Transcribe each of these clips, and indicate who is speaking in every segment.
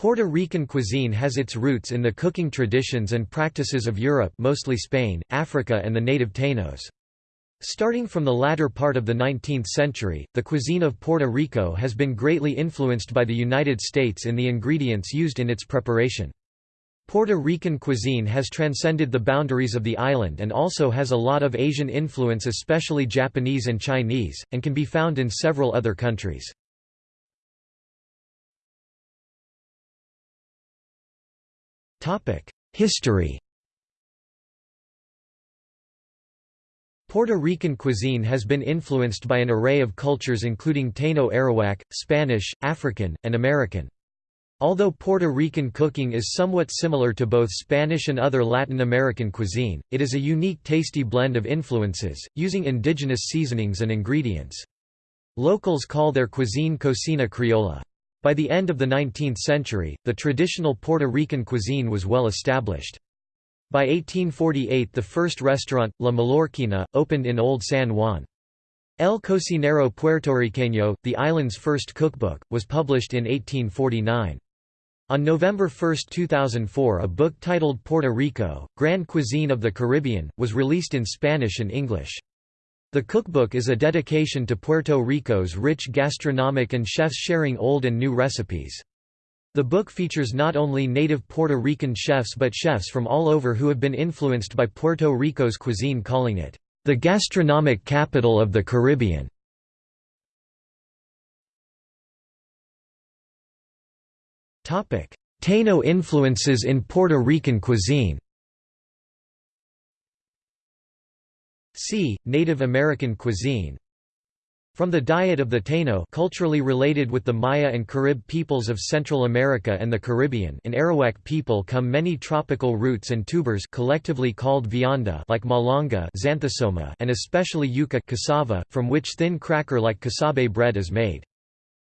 Speaker 1: Puerto Rican cuisine has its roots in the cooking traditions and practices of Europe mostly Spain, Africa and the native Tainos. Starting from the latter part of the 19th century, the cuisine of Puerto Rico has been greatly influenced by the United States in the ingredients used in its preparation. Puerto Rican cuisine has transcended the boundaries of the island and also has a lot of Asian influence especially Japanese and Chinese, and can be found in several other countries. History Puerto Rican cuisine has been influenced by an array of cultures including Taino Arawak, Spanish, African, and American. Although Puerto Rican cooking is somewhat similar to both Spanish and other Latin American cuisine, it is a unique tasty blend of influences, using indigenous seasonings and ingredients. Locals call their cuisine cocina criolla. By the end of the 19th century, the traditional Puerto Rican cuisine was well established. By 1848 the first restaurant, La Mallorquina, opened in Old San Juan. El Cocinero Puertorriqueño, the island's first cookbook, was published in 1849. On November 1, 2004 a book titled Puerto Rico, Grand Cuisine of the Caribbean, was released in Spanish and English. The cookbook is a dedication to Puerto Rico's rich gastronomic and chefs sharing old and new recipes. The book features not only native Puerto Rican chefs but chefs from all over who have been influenced by Puerto Rico's cuisine calling it, "...the gastronomic capital of the Caribbean." Taino influences in Puerto Rican cuisine C. Native American cuisine From the diet of the Taino culturally related with the Maya and Carib peoples of Central America and the Caribbean and Arawak people come many tropical roots and tubers collectively called vianda like malanga xanthosoma and especially yuca cassava, from which thin cracker-like casabe bread is made.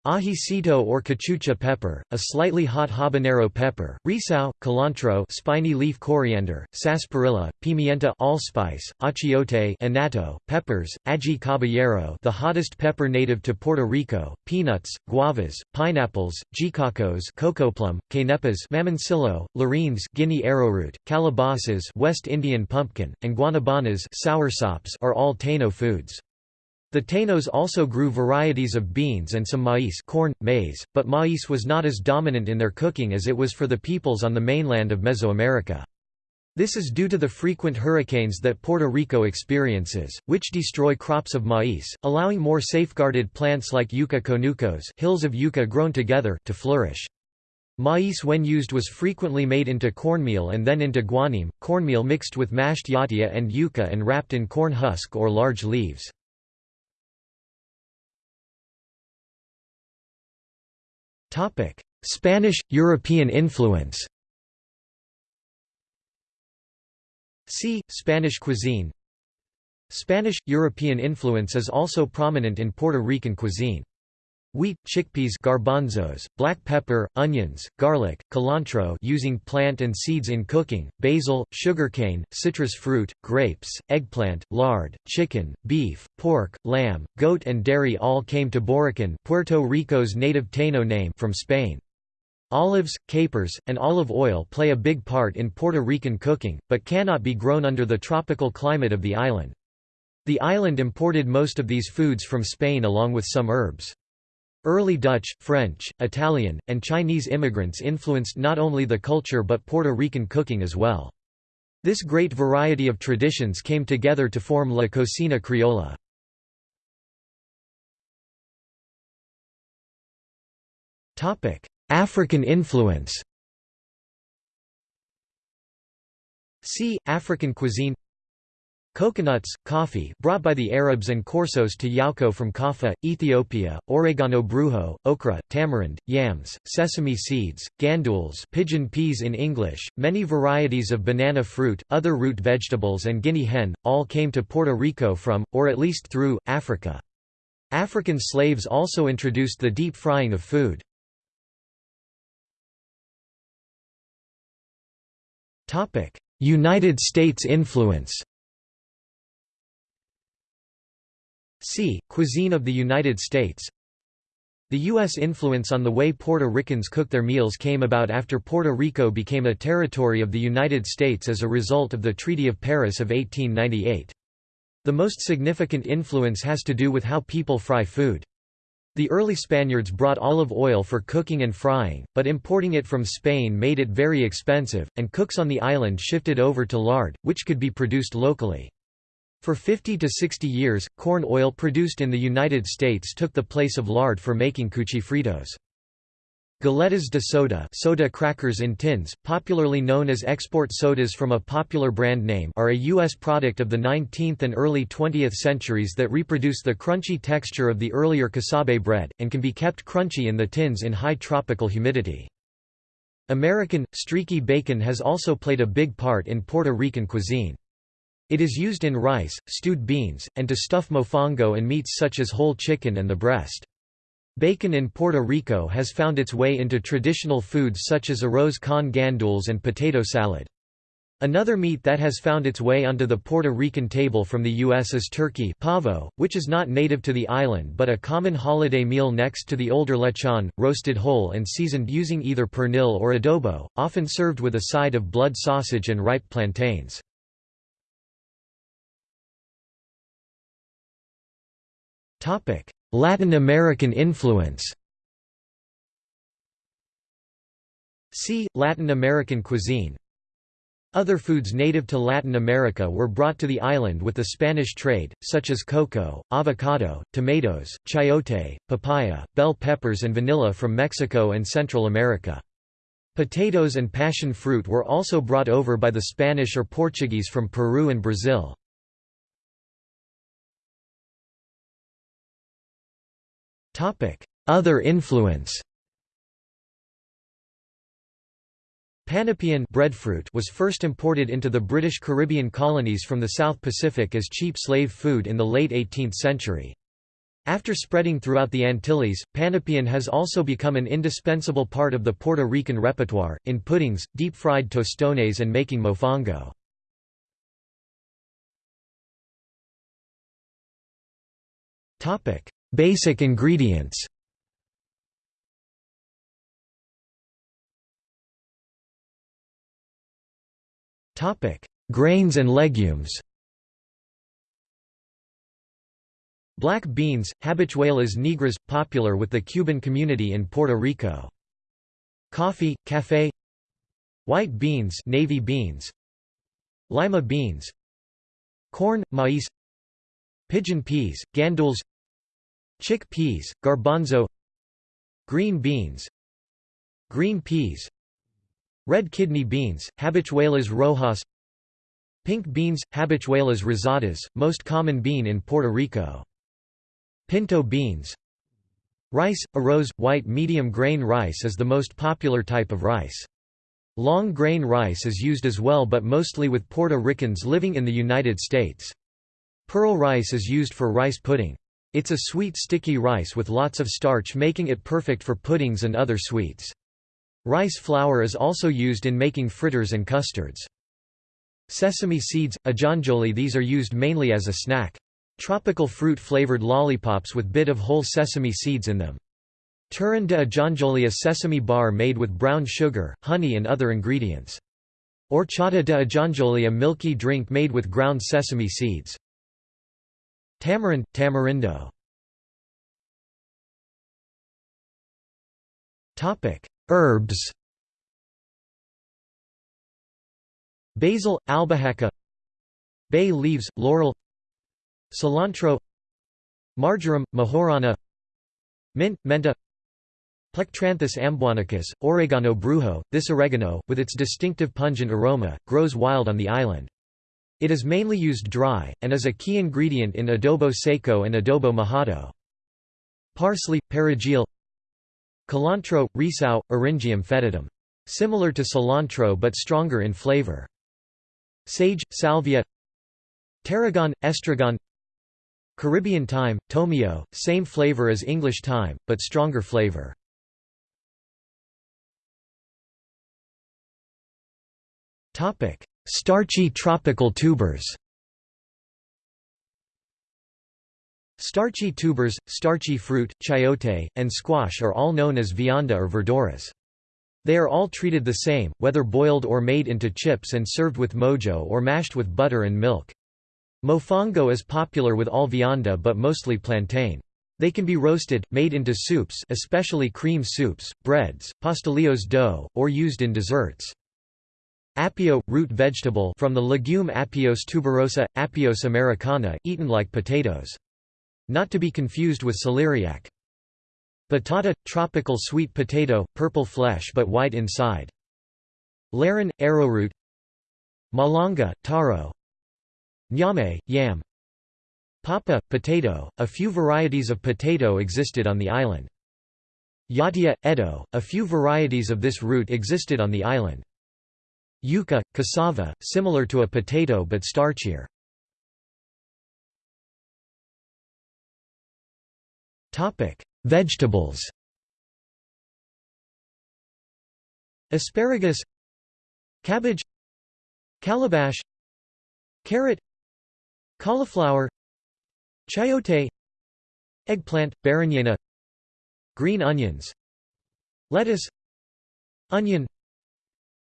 Speaker 1: Ajicito or cachucha pepper, a slightly hot habanero pepper, recao, culantro spiny leaf coriander, sarsaparilla, pimienta allspice, achiote annatto, peppers, ají caballero the hottest pepper native to Puerto Rico, peanuts, guavas, pineapples, jicacos cocoa plum, quenepas mamoncillo, larines Guinea arrowroot, calabazas West Indian pumpkin, and guanabanas soursops are all Taino foods. The Tainos also grew varieties of beans and some maize corn, maize, but maize was not as dominant in their cooking as it was for the peoples on the mainland of Mesoamerica. This is due to the frequent hurricanes that Puerto Rico experiences, which destroy crops of maize, allowing more safeguarded plants like yucca conucos hills of yucca grown together to flourish. Maize when used was frequently made into cornmeal and then into guanime, cornmeal mixed with mashed yatia and yucca and wrapped in corn husk or large leaves. Spanish – European influence. See, Spanish cuisine. Spanish – European influence is also prominent in Puerto Rican cuisine. Wheat, chickpeas garbanzos, black pepper, onions, garlic, cilantro using plant and seeds in cooking, basil, sugarcane, citrus fruit, grapes, eggplant, lard, chicken, beef, pork, lamb, goat and dairy all came to Borikén Puerto Rico's native Taino name from Spain. Olives, capers, and olive oil play a big part in Puerto Rican cooking, but cannot be grown under the tropical climate of the island. The island imported most of these foods from Spain along with some herbs. Early Dutch, French, Italian, and Chinese immigrants influenced not only the culture but Puerto Rican cooking as well. This great variety of traditions came together to form La Cocina Criolla. African influence See, African cuisine Coconuts, coffee brought by the Arabs and Corsos to Yauco from Kaffa, Ethiopia, oregano brujo, okra, tamarind, yams, sesame seeds, gandules pigeon peas in English, many varieties of banana fruit, other root vegetables and guinea hen, all came to Puerto Rico from, or at least through, Africa. African slaves also introduced the deep frying of food. United States influence C. Cuisine of the United States The U.S. influence on the way Puerto Ricans cook their meals came about after Puerto Rico became a territory of the United States as a result of the Treaty of Paris of 1898. The most significant influence has to do with how people fry food. The early Spaniards brought olive oil for cooking and frying, but importing it from Spain made it very expensive, and cooks on the island shifted over to lard, which could be produced locally. For 50 to 60 years, corn oil produced in the United States took the place of lard for making cuchifritos. Galletas de soda soda crackers in tins, popularly known as export sodas from a popular brand name are a U.S. product of the 19th and early 20th centuries that reproduce the crunchy texture of the earlier casabe bread, and can be kept crunchy in the tins in high tropical humidity. American, streaky bacon has also played a big part in Puerto Rican cuisine. It is used in rice, stewed beans, and to stuff mofongo and meats such as whole chicken and the breast. Bacon in Puerto Rico has found its way into traditional foods such as arroz con gandules and potato salad. Another meat that has found its way onto the Puerto Rican table from the U.S. is turkey pavo, which is not native to the island but a common holiday meal next to the older lechon, roasted whole and seasoned using either pernil or adobo, often served with a side of blood sausage and ripe plantains. Latin American influence See, Latin American cuisine Other foods native to Latin America were brought to the island with the Spanish trade, such as cocoa, avocado, tomatoes, chayote, papaya, bell peppers and vanilla from Mexico and Central America. Potatoes and passion fruit were also brought over by the Spanish or Portuguese from Peru and Brazil. Other influence Panapén breadfruit was first imported into the British Caribbean colonies from the South Pacific as cheap slave food in the late 18th century. After spreading throughout the Antilles, Panapén has also become an indispensable part of the Puerto Rican repertoire, in puddings, deep-fried tostones and making mofongo. Basic ingredients. Grains and legumes. Black beans, Habichuelas negras, popular with the Cuban community in Puerto Rico. Coffee, café White beans navy beans. Lima beans. Corn, maíz Pigeon peas, gandules Chick peas, garbanzo Green beans Green peas Red kidney beans, habichuelas rojas Pink beans, habichuelas rosadas, most common bean in Puerto Rico. Pinto beans Rice, arroz, white medium grain rice is the most popular type of rice. Long grain rice is used as well but mostly with Puerto Ricans living in the United States. Pearl rice is used for rice pudding. It's a sweet sticky rice with lots of starch making it perfect for puddings and other sweets. Rice flour is also used in making fritters and custards. Sesame seeds, ajonjoli these are used mainly as a snack. Tropical fruit-flavored lollipops with bit of whole sesame seeds in them. Turrón de ajonjoli a sesame bar made with brown sugar, honey and other ingredients. Horchata de ajonjoli a milky drink made with ground sesame seeds. Tamarind, tamarindo. Herbs. Basil, albahaca. Bay leaves, laurel. Cilantro. Marjoram, majorana Mint, menta. Plectranthus amboinicus, oregano brujo, this oregano, with its distinctive pungent aroma, grows wild on the island. It is mainly used dry, and is a key ingredient in adobo seco and adobo mojado. Parsley, perejil Culantro, recao, Eryngium foetidum. Similar to cilantro but stronger in flavor. Sage, salvia Tarragon, estragon Caribbean thyme, tomillo, same flavor as English thyme, but stronger flavor. Starchy tropical tubers Starchy tubers, starchy fruit, chayote, and squash are all known as vianda or verduras. They are all treated the same, whether boiled or made into chips and served with mojo or mashed with butter and milk. Mofongo is popular with all vianda but mostly plantain. They can be roasted, made into soups especially cream soups, breads, pastelillos dough, or used in desserts. Apio, root vegetable from the legume Apios tuberosa, Apios americana, eaten like potatoes. Not to be confused with celeriac. Batata – tropical sweet potato, purple flesh but white inside. Laran – arrowroot Malanga – taro Ñame – yam Papa – potato, a few varieties of potato existed on the island. Yatia – eddo, a few varieties of this root existed on the island. Yuca – cassava, similar to a potato but starchier. Vegetables Asparagus Cabbage Calabash Carrot Cauliflower Chayote Eggplant, berenjena Green onions Lettuce Onion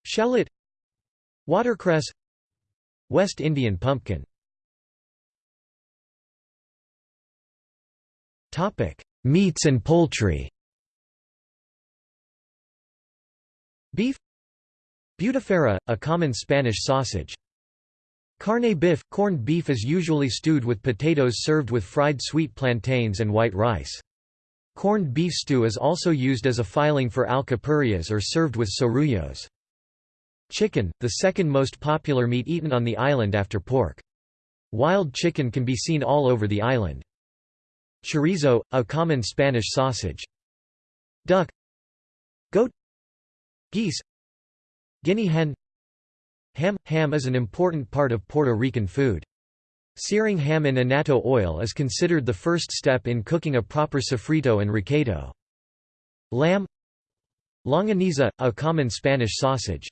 Speaker 1: Shallot Watercress West Indian pumpkin Meats and poultry Beef Butifarra, a common Spanish sausage. Carne beef – corned beef is usually stewed with potatoes served with fried sweet plantains and white rice. Corned beef stew is also used as a filing for alcapurrias or served with sorullos. Chicken, the second most popular meat eaten on the island after pork. Wild chicken can be seen all over the island. Chorizo, a common Spanish sausage. Duck Goat Geese Guinea hen Ham – Ham is an important part of Puerto Rican food. Searing ham in annatto oil is considered the first step in cooking a proper sofrito and recaito. Lamb Longaniza, a common Spanish sausage.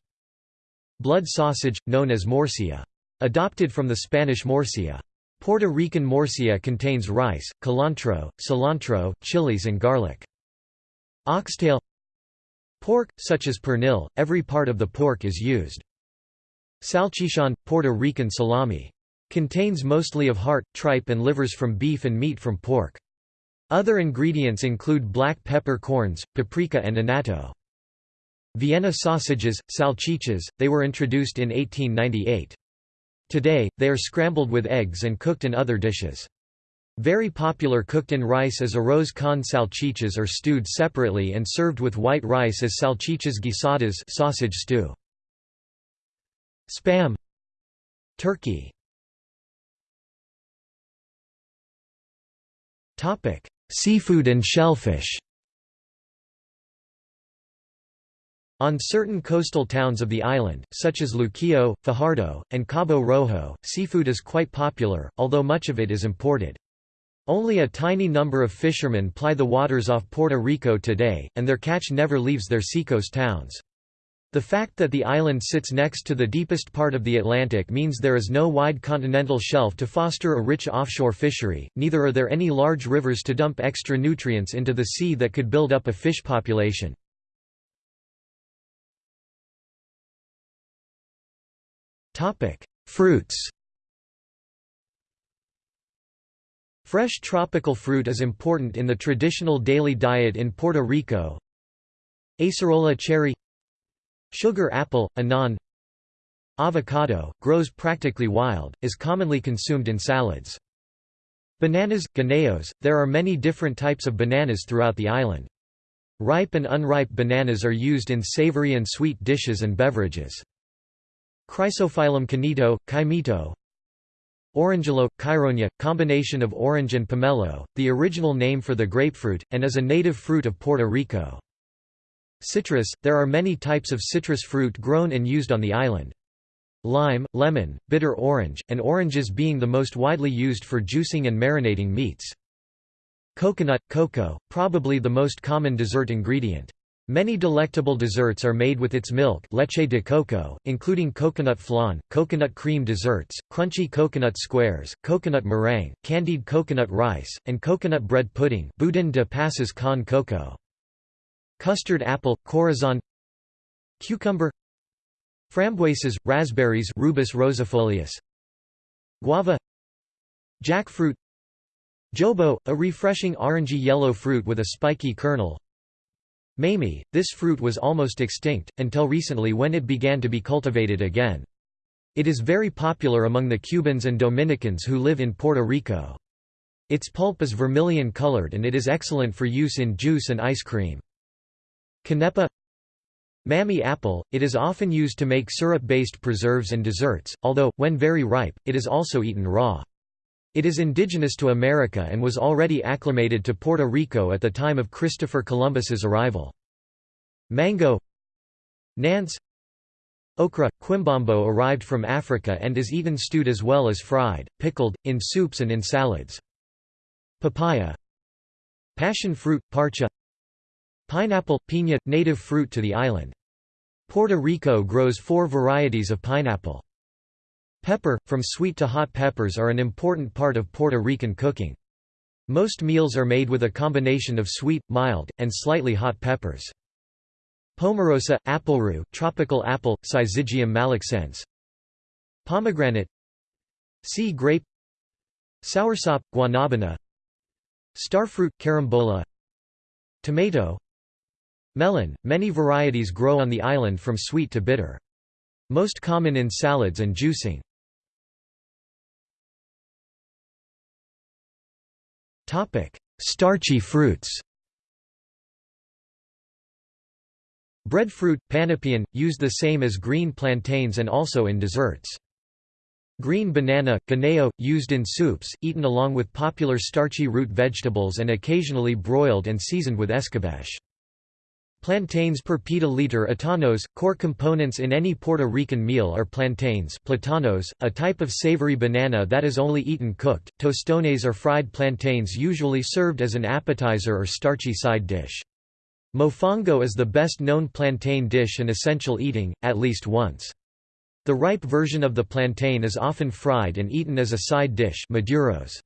Speaker 1: Blood sausage, known as morcilla. Adopted from the Spanish morcilla. Puerto Rican morcilla contains rice, cilantro, cilantro, chilies and garlic. Oxtail Pork, such as pernil, every part of the pork is used. Salchichon, Puerto Rican salami. Contains mostly of heart, tripe and livers from beef and meat from pork. Other ingredients include black pepper corns, paprika and annatto. Vienna sausages, salchichas, they were introduced in 1898. Today, they are scrambled with eggs and cooked in other dishes. Very popular cooked in rice as arroz con salchichas or stewed separately and served with white rice as salchichas guisadas sausage stew. Spam Turkey Seafood and shellfish On certain coastal towns of the island, such as Luquillo, Fajardo, and Cabo Rojo, seafood is quite popular, although much of it is imported. Only a tiny number of fishermen ply the waters off Puerto Rico today, and their catch never leaves their seacoast towns. The fact that the island sits next to the deepest part of the Atlantic means there is no wide continental shelf to foster a rich offshore fishery, neither are there any large rivers to dump extra nutrients into the sea that could build up a fish population. Topic: Fruits. Fresh tropical fruit is important in the traditional daily diet in Puerto Rico. Acerola cherry Sugar apple, anon Avocado, grows practically wild, is commonly consumed in salads. Bananas, guineos, there are many different types of bananas throughout the island. Ripe and unripe bananas are used in savory and sweet dishes and beverages. Chrysophyllum cainito, Caimito Orangelo, Chironja, combination of orange and pomelo, the original name for the grapefruit, and is a native fruit of Puerto Rico. Citrus, there are many types of citrus fruit grown and used on the island. Lime, lemon, bitter orange, and oranges being the most widely used for juicing and marinating meats. Coconut, cocoa, probably the most common dessert ingredient. Many delectable desserts are made with its milk leche de coco, including coconut flan, coconut cream desserts, crunchy coconut squares, coconut meringue, candied coconut rice, and coconut bread pudding budín de pasas con coco. Custard apple, corazon Cucumber Frambuesas, raspberries Rubus rosifolius Guava Jackfruit Jobo, a refreshing orangey yellow fruit with a spiky kernel Mamey, this fruit was almost extinct, until recently when it began to be cultivated again. It is very popular among the Cubans and Dominicans who live in Puerto Rico. Its pulp is vermilion colored and it is excellent for use in juice and ice cream. Canepa Mamey apple, it is often used to make syrup-based preserves and desserts, although, when very ripe, it is also eaten raw. It is indigenous to America and was already acclimated to Puerto Rico at the time of Christopher Columbus's arrival. Mango Nance Okra, quimbombo arrived from Africa and is eaten stewed as well as fried, pickled, in soups and in salads. Papaya Passion fruit, parcha Pineapple, piña, native fruit to the island. Puerto Rico grows four varieties of pineapple. Pepper, from sweet to hot peppers are an important part of Puerto Rican cooking. Most meals are made with a combination of sweet, mild, and slightly hot peppers. Pomarosa, appleroo, tropical apple, Syzygium malaccense. Pomegranate Sea grape Soursop, guanabana Starfruit, carambola Tomato Melon, many varieties grow on the island from sweet to bitter. Most common in salads and juicing. Starchy fruits Breadfruit, panapén, used the same as green plantains and also in desserts. Green banana, guineo, used in soups, eaten along with popular starchy root vegetables and occasionally broiled and seasoned with escabeche. Plantains per pita liter atanos, core components in any Puerto Rican meal are plantains platanos, a type of savory banana that is only eaten cooked, tostones are fried plantains usually served as an appetizer or starchy side dish. Mofongo is the best known plantain dish and essential eating, at least once. The ripe version of the plantain is often fried and eaten as a side dish maduros.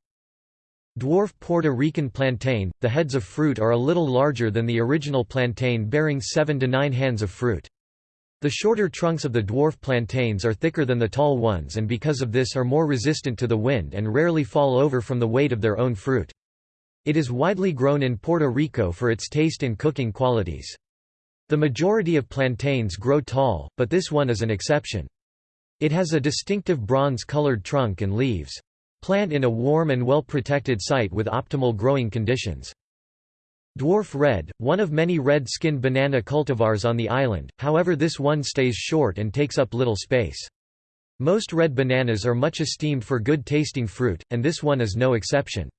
Speaker 1: Dwarf Puerto Rican plantain, the heads of fruit are a little larger than the original plantain bearing 7 to 9 hands of fruit. The shorter trunks of the dwarf plantains are thicker than the tall ones and because of this are more resistant to the wind and rarely fall over from the weight of their own fruit. It is widely grown in Puerto Rico for its taste and cooking qualities. The majority of plantains grow tall, but this one is an exception. It has a distinctive bronze-colored trunk and leaves. Plant in a warm and well-protected site with optimal growing conditions. Dwarf red, one of many red-skinned banana cultivars on the island, however this one stays short and takes up little space. Most red bananas are much esteemed for good-tasting fruit, and this one is no exception.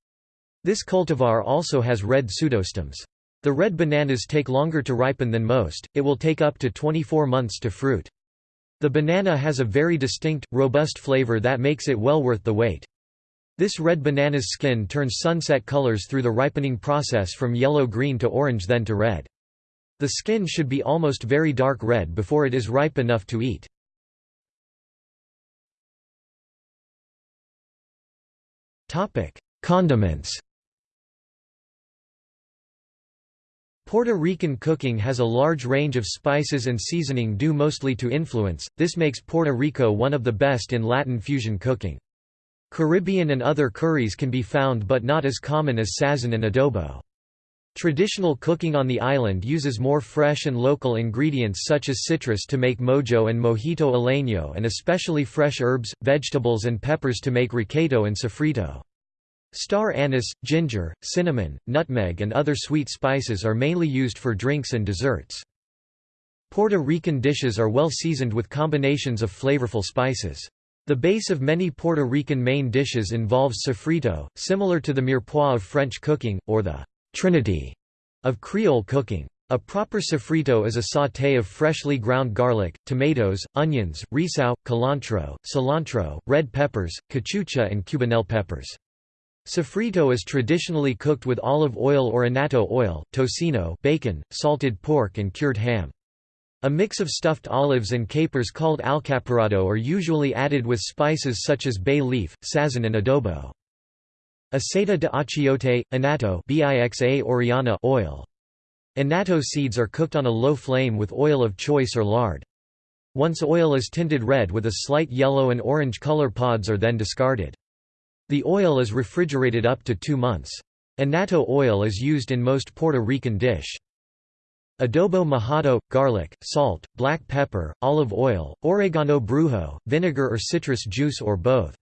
Speaker 1: This cultivar also has red pseudostems. The red bananas take longer to ripen than most, it will take up to 24 months to fruit. The banana has a very distinct, robust flavor that makes it well worth the wait. This red banana's skin turns sunset colors through the ripening process from yellow-green to orange then to red. The skin should be almost very dark red before it is ripe enough to eat. Condiments Puerto Rican cooking has a large range of spices and seasoning due mostly to influence, this makes Puerto Rico one of the best in Latin fusion cooking. Caribbean and other curries can be found but not as common as sazon and adobo. Traditional cooking on the island uses more fresh and local ingredients such as citrus to make mojo and mojito isleño and especially fresh herbs, vegetables and peppers to make recaito and sofrito. Star anise, ginger, cinnamon, nutmeg and other sweet spices are mainly used for drinks and desserts. Puerto Rican dishes are well seasoned with combinations of flavorful spices. The base of many Puerto Rican main dishes involves sofrito, similar to the mirepoix of French cooking, or the «trinity» of Creole cooking. A proper sofrito is a sauté of freshly ground garlic, tomatoes, onions, recao, cilantro, cilantro, red peppers, cachucha and cubanelle peppers. Sofrito is traditionally cooked with olive oil or annatto oil, tocino bacon, salted pork and cured ham. A mix of stuffed olives and capers called alcaparado are usually added with spices such as bay leaf, sazon and adobo. Aceite de achiote, annatto bixa orellana oil. Annatto seeds are cooked on a low flame with oil of choice or lard. Once oil is tinted red with a slight yellow and orange color pods are then discarded. The oil is refrigerated up to two months. Annatto oil is used in most Puerto Rican dish. Adobo mojado, garlic, salt, black pepper, olive oil, oregano brujo, vinegar or citrus juice or both.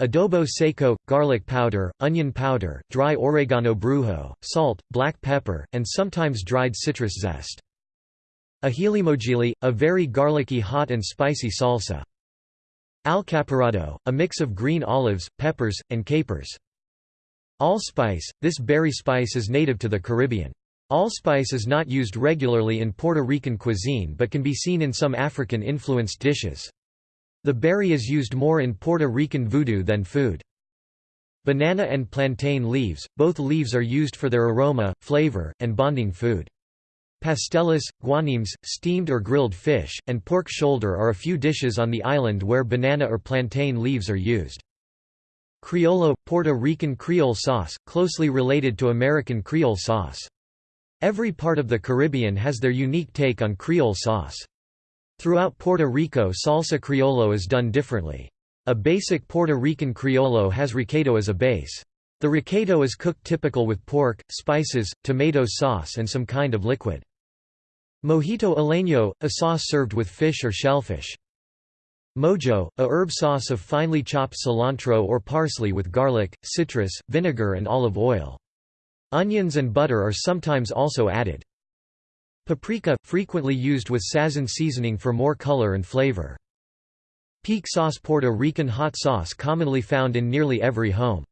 Speaker 1: Adobo seco, garlic powder, onion powder, dry oregano brujo, salt, black pepper, and sometimes dried citrus zest. Ajilimojili, a very garlicky hot and spicy salsa. Alcaparado, a mix of green olives, peppers, and capers. Allspice, this berry spice is native to the Caribbean. Allspice is not used regularly in Puerto Rican cuisine but can be seen in some African-influenced dishes. The berry is used more in Puerto Rican voodoo than food. Banana and plantain leaves, both leaves are used for their aroma, flavor, and bonding food. Pastelas, guanimes, steamed or grilled fish, and pork shoulder are a few dishes on the island where banana or plantain leaves are used. Criollo – Puerto Rican Creole sauce, closely related to American Creole sauce. Every part of the Caribbean has their unique take on Creole sauce. Throughout Puerto Rico salsa criollo is done differently. A basic Puerto Rican criollo has recaito as a base. The recaito is cooked typical with pork, spices, tomato sauce and some kind of liquid. Mojito isleño, a sauce served with fish or shellfish. Mojo, a herb sauce of finely chopped cilantro or parsley with garlic, citrus, vinegar and olive oil. Onions and butter are sometimes also added. Paprika, frequently used with sazon seasoning for more color and flavor. Pique sauce Puerto Rican hot sauce commonly found in nearly every home.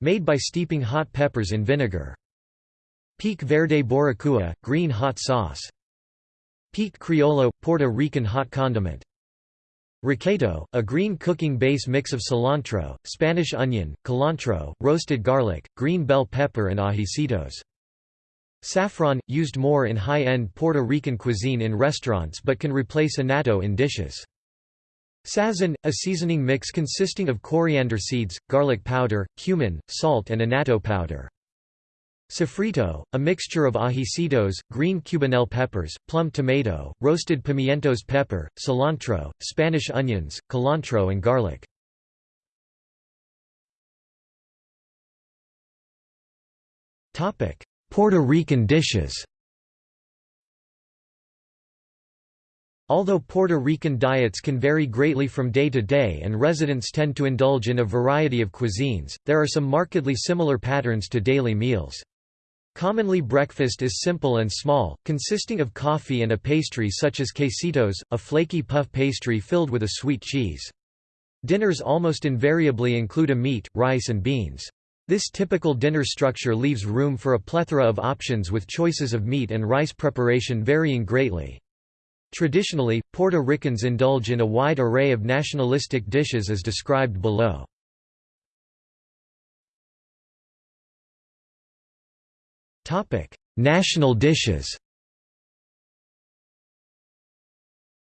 Speaker 1: Made by steeping hot peppers in vinegar. Pique verde boricua, green hot sauce. Pique Criollo – Puerto Rican hot condiment. Recaito, a green cooking base mix of cilantro, Spanish onion, cilantro, roasted garlic, green bell pepper and ajicitos. Saffron, used more in high-end Puerto Rican cuisine in restaurants but can replace annatto in dishes. Sazon, a seasoning mix consisting of coriander seeds, garlic powder, cumin, salt and annatto powder. Sofrito, a mixture of ajicitos, green cubanelle peppers, plum tomato, roasted pimientos pepper, cilantro, Spanish onions, cilantro and garlic. Puerto Rican dishes Although Puerto Rican diets can vary greatly from day to day and residents tend to indulge in a variety of cuisines, there are some markedly similar patterns to daily meals. Commonly breakfast is simple and small, consisting of coffee and a pastry such as quesitos, a flaky puff pastry filled with a sweet cheese. Dinners almost invariably include a meat, rice and beans. This typical dinner structure leaves room for a plethora of options with choices of meat and rice preparation varying greatly. Traditionally, Puerto Ricans indulge in a wide array of nationalistic dishes as described below. National dishes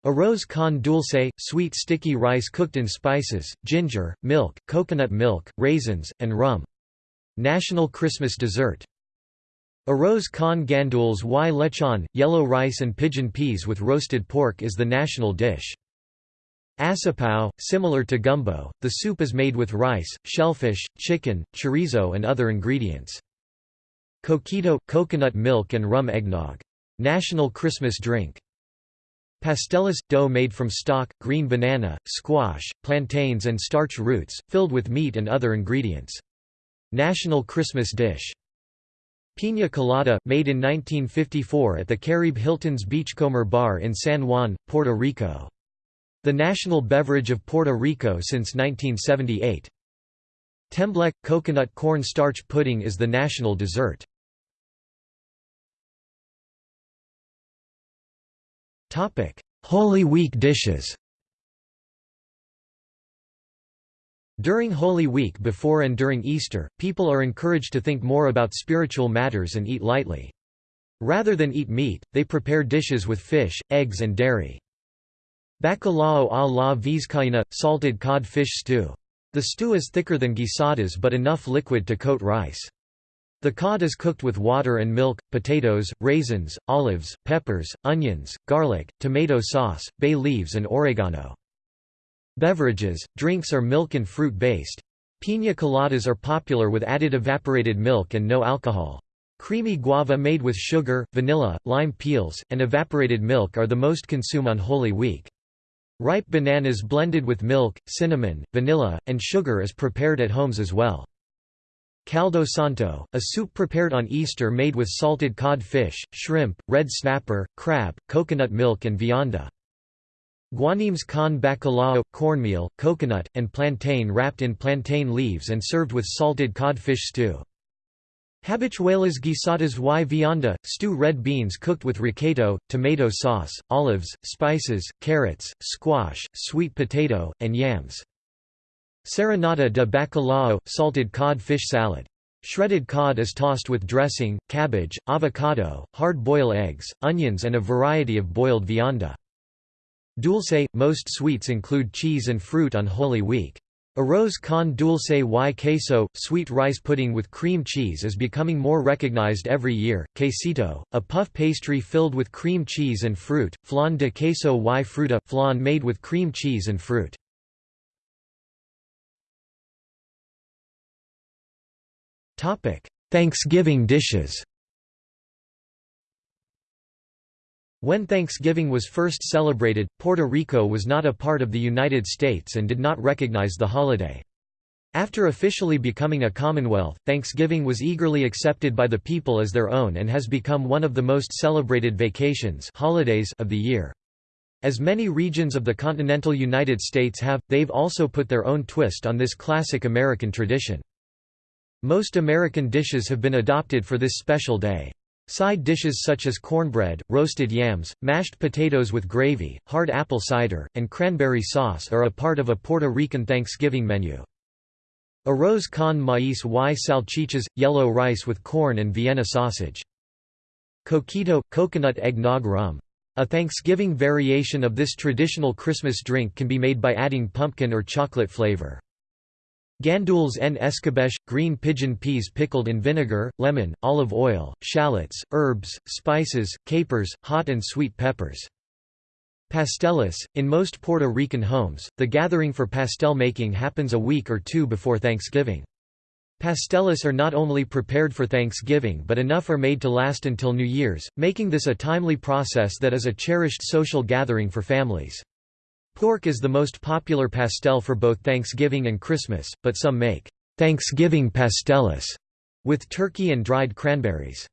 Speaker 1: Arroz con dulce, sweet sticky rice cooked in spices, ginger, milk, coconut milk, raisins, and rum. National Christmas dessert. Arroz con gandules y lechon, yellow rice and pigeon peas with roasted pork is the national dish. Asopao, similar to gumbo, the soup is made with rice, shellfish, chicken, chorizo and other ingredients. Coquito – coconut milk and rum eggnog. National Christmas drink. Pastelas – dough made from stock, green banana, squash, plantains and starch roots, filled with meat and other ingredients. National Christmas dish. Piña colada, made in 1954 at the Caribe Hilton's Beachcomber Bar in San Juan, Puerto Rico. The national beverage of Puerto Rico since 1978. Tembleque – coconut corn starch pudding is the national dessert. Holy Week dishes During Holy Week before and during Easter, people are encouraged to think more about spiritual matters and eat lightly. Rather than eat meat, they prepare dishes with fish, eggs and dairy. Bacalao a la vizcaína – salted cod fish stew. The stew is thicker than guisadas but enough liquid to coat rice. The cod is cooked with water and milk, potatoes, raisins, olives, peppers, onions, garlic, tomato sauce, bay leaves and oregano. Beverages, drinks are milk and fruit-based. Piña coladas are popular with added evaporated milk and no alcohol. Creamy guava made with sugar, vanilla, lime peels, and evaporated milk are the most consumed on Holy Week. Ripe bananas blended with milk, cinnamon, vanilla, and sugar is prepared at homes as well. Caldo Santo, a soup prepared on Easter made with salted cod fish, shrimp, red snapper, crab, coconut milk and vianda. Guanimes con bacalao, cornmeal, coconut, and plantain wrapped in plantain leaves and served with salted codfish stew. Habichuelas guisadas y vianda, stew red beans cooked with recaito, tomato sauce, olives, spices, carrots, squash, sweet potato, and yams. Serenata de bacalao, salted cod fish salad. Shredded cod is tossed with dressing, cabbage, avocado, hard-boiled eggs, onions and a variety of boiled vianda. Dulce – Most sweets include cheese and fruit on Holy Week. Arroz con dulce y queso, sweet rice pudding with cream cheese is becoming more recognized every year. Quesito, a puff pastry filled with cream cheese and fruit. Flan de queso y fruta, flan made with cream cheese and fruit. Thanksgiving dishes When Thanksgiving was first celebrated, Puerto Rico was not a part of the United States and did not recognize the holiday. After officially becoming a Commonwealth, Thanksgiving was eagerly accepted by the people as their own and has become one of the most celebrated vacations holidays of the year. As many regions of the continental United States have, they've also put their own twist on this classic American tradition. Most American dishes have been adopted for this special day. Side dishes such as cornbread, roasted yams, mashed potatoes with gravy, hard apple cider, and cranberry sauce are a part of a Puerto Rican Thanksgiving menu. Arroz con maíz y salchichas – yellow rice with corn and Vienna sausage. Coquito – coconut eggnog rum. A Thanksgiving variation of this traditional Christmas drink can be made by adding pumpkin or chocolate flavor. Gandules en escabeche, green pigeon peas pickled in vinegar, lemon, olive oil, shallots, herbs, spices, capers, hot and sweet peppers. Pasteles – In most Puerto Rican homes, the gathering for pastel making happens a week or two before Thanksgiving. Pasteles are not only prepared for Thanksgiving but enough are made to last until New Year's, making this a timely process that is a cherished social gathering for families. Pork is the most popular pastel for both Thanksgiving and Christmas, but some make Thanksgiving pasteles with turkey and dried cranberries.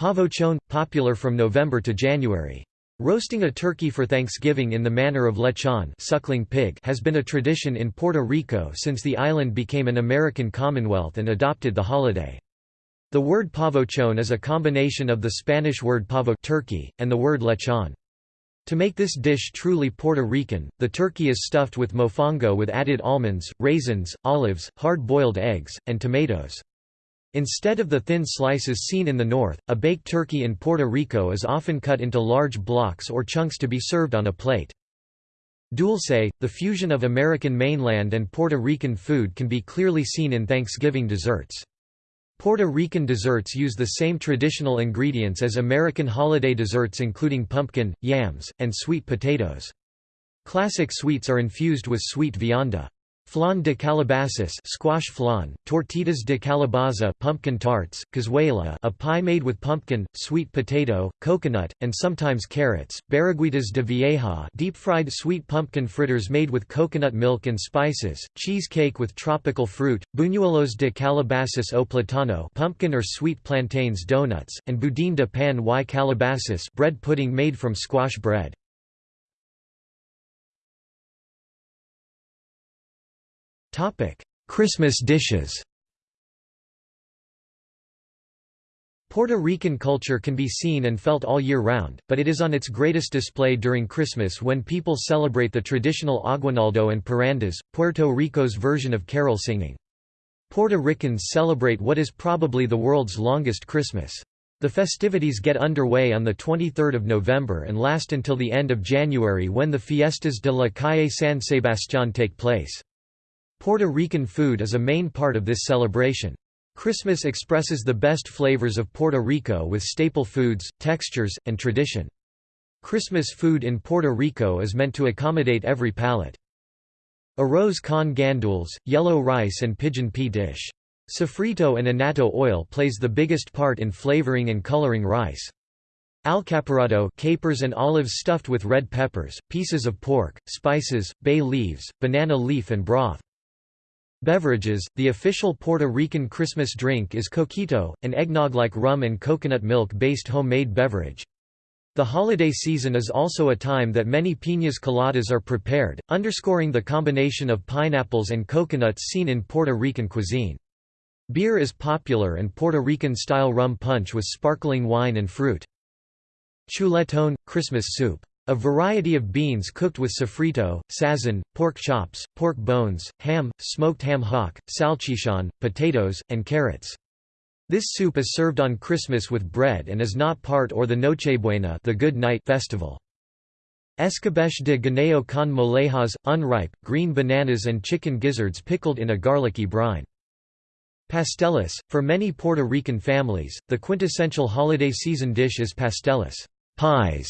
Speaker 1: Pavochon – popular from November to January. Roasting a turkey for Thanksgiving in the manner of lechon suckling pig has been a tradition in Puerto Rico since the island became an American Commonwealth and adopted the holiday. The word pavochon is a combination of the Spanish word pavo turkey, and the word lechon. To make this dish truly Puerto Rican, the turkey is stuffed with mofongo with added almonds, raisins, olives, hard-boiled eggs, and tomatoes. Instead of the thin slices seen in the north, a baked turkey in Puerto Rico is often cut into large blocks or chunks to be served on a plate. Dulce, the fusion of American mainland and Puerto Rican food can be clearly seen in Thanksgiving desserts. Puerto Rican desserts use the same traditional ingredients as American holiday desserts including pumpkin, yams, and sweet potatoes. Classic sweets are infused with sweet vianda. Flan de calabazas squash flan, tortitas de calabaza pumpkin tarts, cazuela a pie made with pumpkin, sweet potato, coconut, and sometimes carrots, barriguitas de vieja deep-fried sweet pumpkin fritters made with coconut milk and spices, cheesecake with tropical fruit, buñuelos de calabazas o platano pumpkin or sweet plantains donuts, and budín de pan y calabazas bread pudding made from squash bread. Christmas dishes Puerto Rican culture can be seen and felt all year round, but it is on its greatest display during Christmas when people celebrate the traditional aguinaldo and parrandas, Puerto Rico's version of carol singing. Puerto Ricans celebrate what is probably the world's longest Christmas. The festivities get underway on 23 November and last until the end of January when the Fiestas de la Calle San Sebastián take place. Puerto Rican food is a main part of this celebration. Christmas expresses the best flavors of Puerto Rico with staple foods, textures, and tradition. Christmas food in Puerto Rico is meant to accommodate every palate. Arroz con gandules, yellow rice and pigeon pea dish. Sofrito and annatto oil plays the biggest part in flavoring and coloring rice. Alcaparado capers and olives stuffed with red peppers, pieces of pork, spices, bay leaves, banana leaf and broth. Beverages The official Puerto Rican Christmas drink is coquito, an eggnog like rum and coconut milk based homemade beverage. The holiday season is also a time that many piñas coladas are prepared, underscoring the combination of pineapples and coconuts seen in Puerto Rican cuisine. Beer is popular and Puerto Rican-style rum punch with sparkling wine and fruit. Chuletón – Christmas soup a variety of beans cooked with sofrito, sazon, pork chops, pork bones, ham, smoked ham hock, salchichon, potatoes, and carrots. This soup is served on Christmas with bread and is not part or the Nochebuena the Good Night festival. Escabeche de guineo con molejas, unripe, green bananas and chicken gizzards pickled in a garlicky brine. Pasteles, for many Puerto Rican families, the quintessential holiday season dish is pasteles pies",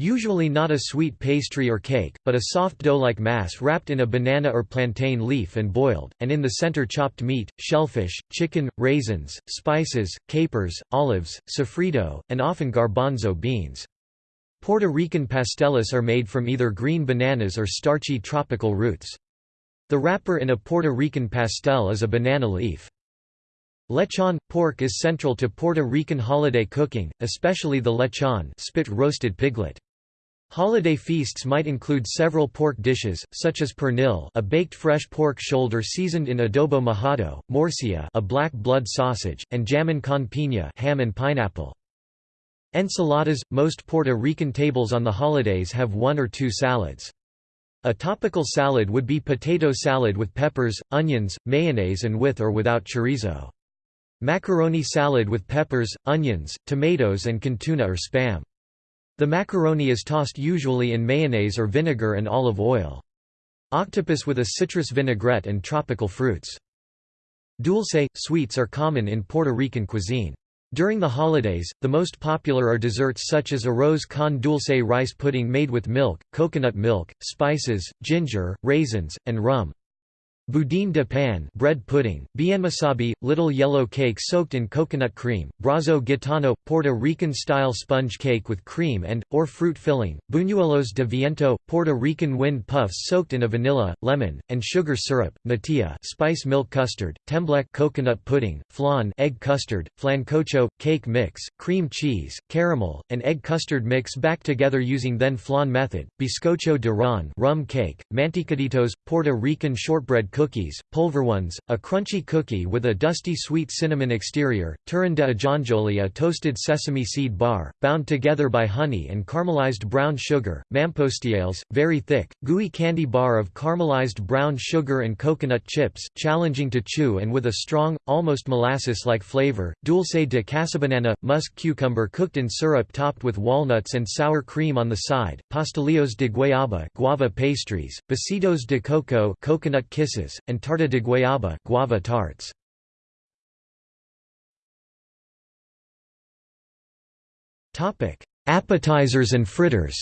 Speaker 1: Usually not a sweet pastry or cake, but a soft dough-like mass wrapped in a banana or plantain leaf and boiled, and in the center chopped meat, shellfish, chicken, raisins, spices, capers, olives, sofrito, and often garbanzo beans. Puerto Rican pasteles are made from either green bananas or starchy tropical roots. The wrapper in a Puerto Rican pastel is a banana leaf. Lechon – pork is central to Puerto Rican holiday cooking, especially the lechon spit roasted piglet. Holiday feasts might include several pork dishes, such as pernil a baked fresh pork shoulder seasoned in adobo mojado, morcilla a black blood sausage, and jamon con piña ham and pineapple. Ensaladas – Most Puerto Rican tables on the holidays have one or two salads. A topical salad would be potato salad with peppers, onions, mayonnaise and with or without chorizo. Macaroni salad with peppers, onions, tomatoes and con tuna or spam. The macaroni is tossed usually in mayonnaise or vinegar and olive oil. Octopus with a citrus vinaigrette and tropical fruits. Dulce – sweets are common in Puerto Rican cuisine. During the holidays, the most popular are desserts such as arroz con dulce rice pudding made with milk, coconut milk, spices, ginger, raisins, and rum. Budín de pan bread pudding, bienmesabi, little yellow cake soaked in coconut cream, brazo gitano, Puerto Rican-style sponge cake with cream and, or fruit filling, buñuelos de viento, Puerto Rican wind puffs soaked in a vanilla, lemon, and sugar syrup, natilla spice milk custard, tembleque coconut pudding, flan egg custard, flancocho, cake mix, cream cheese, caramel, and egg custard mix back together using then flan method, bizcocho de ron rum cake, manticaditos, Puerto Rican shortbread cookies, polvorones, a crunchy cookie with a dusty sweet cinnamon exterior, turrón de ajonjolí a toasted sesame seed bar, bound together by honey and caramelized brown sugar, mamposteles, very thick, gooey candy bar of caramelized brown sugar and coconut chips, challenging to chew and with a strong, almost molasses-like flavor, dulce de casabanana, musk cucumber cooked in syrup topped with walnuts and sour cream on the side, pastelillos de guayaba guava pastries, besitos de coco coconut kisses, and tarta de guayaba guava tarts. Appetizers and fritters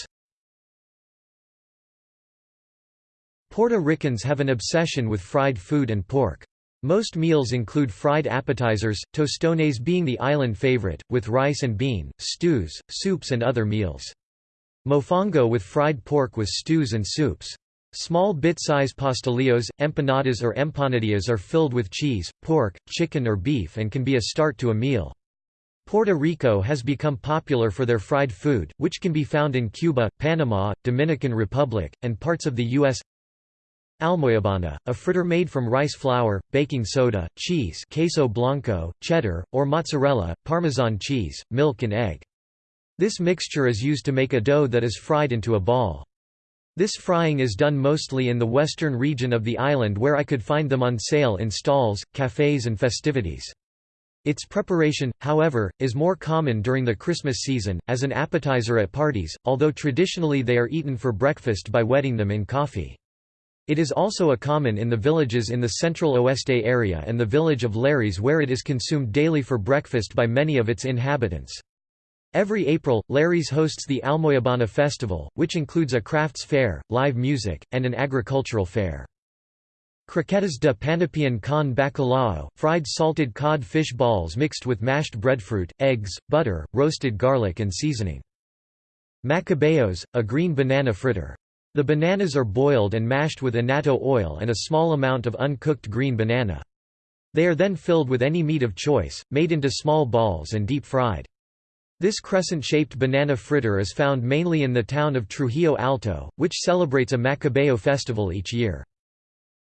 Speaker 1: Puerto Ricans have an obsession with fried food and pork. Most meals include fried appetizers, tostones being the island favorite, with rice and bean, stews, soups and other meals. Mofongo with fried pork with stews and soups. Small bit-size pastelillos, empanadas or empanadillas are filled with cheese, pork, chicken or beef and can be a start to a meal. Puerto Rico has become popular for their fried food, which can be found in Cuba, Panama, Dominican Republic, and parts of the U.S. Almoyabana, a fritter made from rice flour, baking soda, cheese queso blanco, cheddar, or mozzarella, parmesan cheese, milk and egg. This mixture is used to make a dough that is fried into a ball. This frying is done mostly in the western region of the island where I could find them on sale in stalls, cafes and festivities. Its preparation, however, is more common during the Christmas season, as an appetizer at parties, although traditionally they are eaten for breakfast by wetting them in coffee. It is also a common in the villages in the central Oeste area and the village of Lares where it is consumed daily for breakfast by many of its inhabitants. Every April, Lares hosts the Almoyabana Festival, which includes a crafts fair, live music, and an agricultural fair. Croquetas de panapén con bacalao, fried salted cod fish balls mixed with mashed breadfruit, eggs, butter, roasted garlic and seasoning. Macabeos, a green banana fritter. The bananas are boiled and mashed with annatto oil and a small amount of uncooked green banana. They are then filled with any meat of choice, made into small balls and deep fried. This crescent-shaped banana fritter is found mainly in the town of Trujillo Alto, which celebrates a Macabeo festival each year.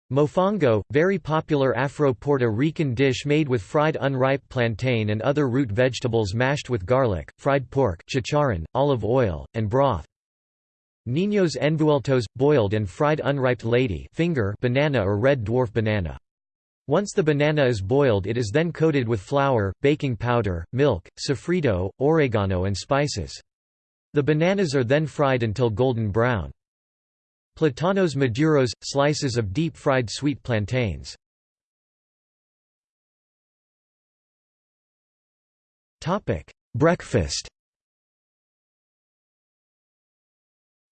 Speaker 1: Mofongo, very popular Afro-Puerto Rican dish made with fried unripe plantain and other root vegetables mashed with garlic, fried pork chicharrón, olive oil, and broth. Niños envueltos, boiled and fried unripe lady finger banana or red dwarf banana. Once the banana is boiled it is then coated with flour, baking powder, milk, sofrito, oregano and spices. The bananas are then fried until golden brown. Platanos maduros – slices of deep-fried sweet plantains. Breakfast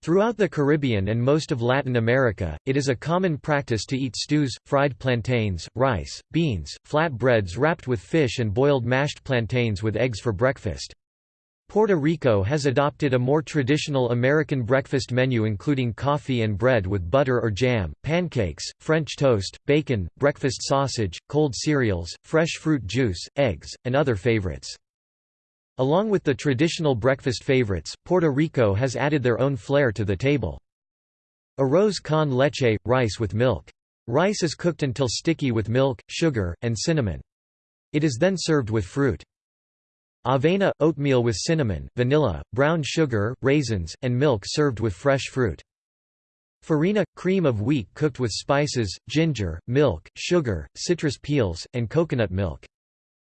Speaker 1: Throughout the Caribbean and most of Latin America, it is a common practice to eat stews, fried plantains, rice, beans, flat breads wrapped with fish and boiled mashed plantains with eggs for breakfast. Puerto Rico has adopted a more traditional American breakfast menu including coffee and bread with butter or jam, pancakes, French toast, bacon, breakfast sausage, cold cereals, fresh fruit juice, eggs, and other favorites. Along with the traditional breakfast favorites, Puerto Rico has added their own flair to the table. Arroz con leche – rice with milk. Rice is cooked until sticky with milk, sugar, and cinnamon. It is then served with fruit. Avena – oatmeal with cinnamon, vanilla, brown sugar, raisins, and milk served with fresh fruit. Farina – cream of wheat cooked with spices, ginger, milk, sugar, citrus peels, and coconut milk.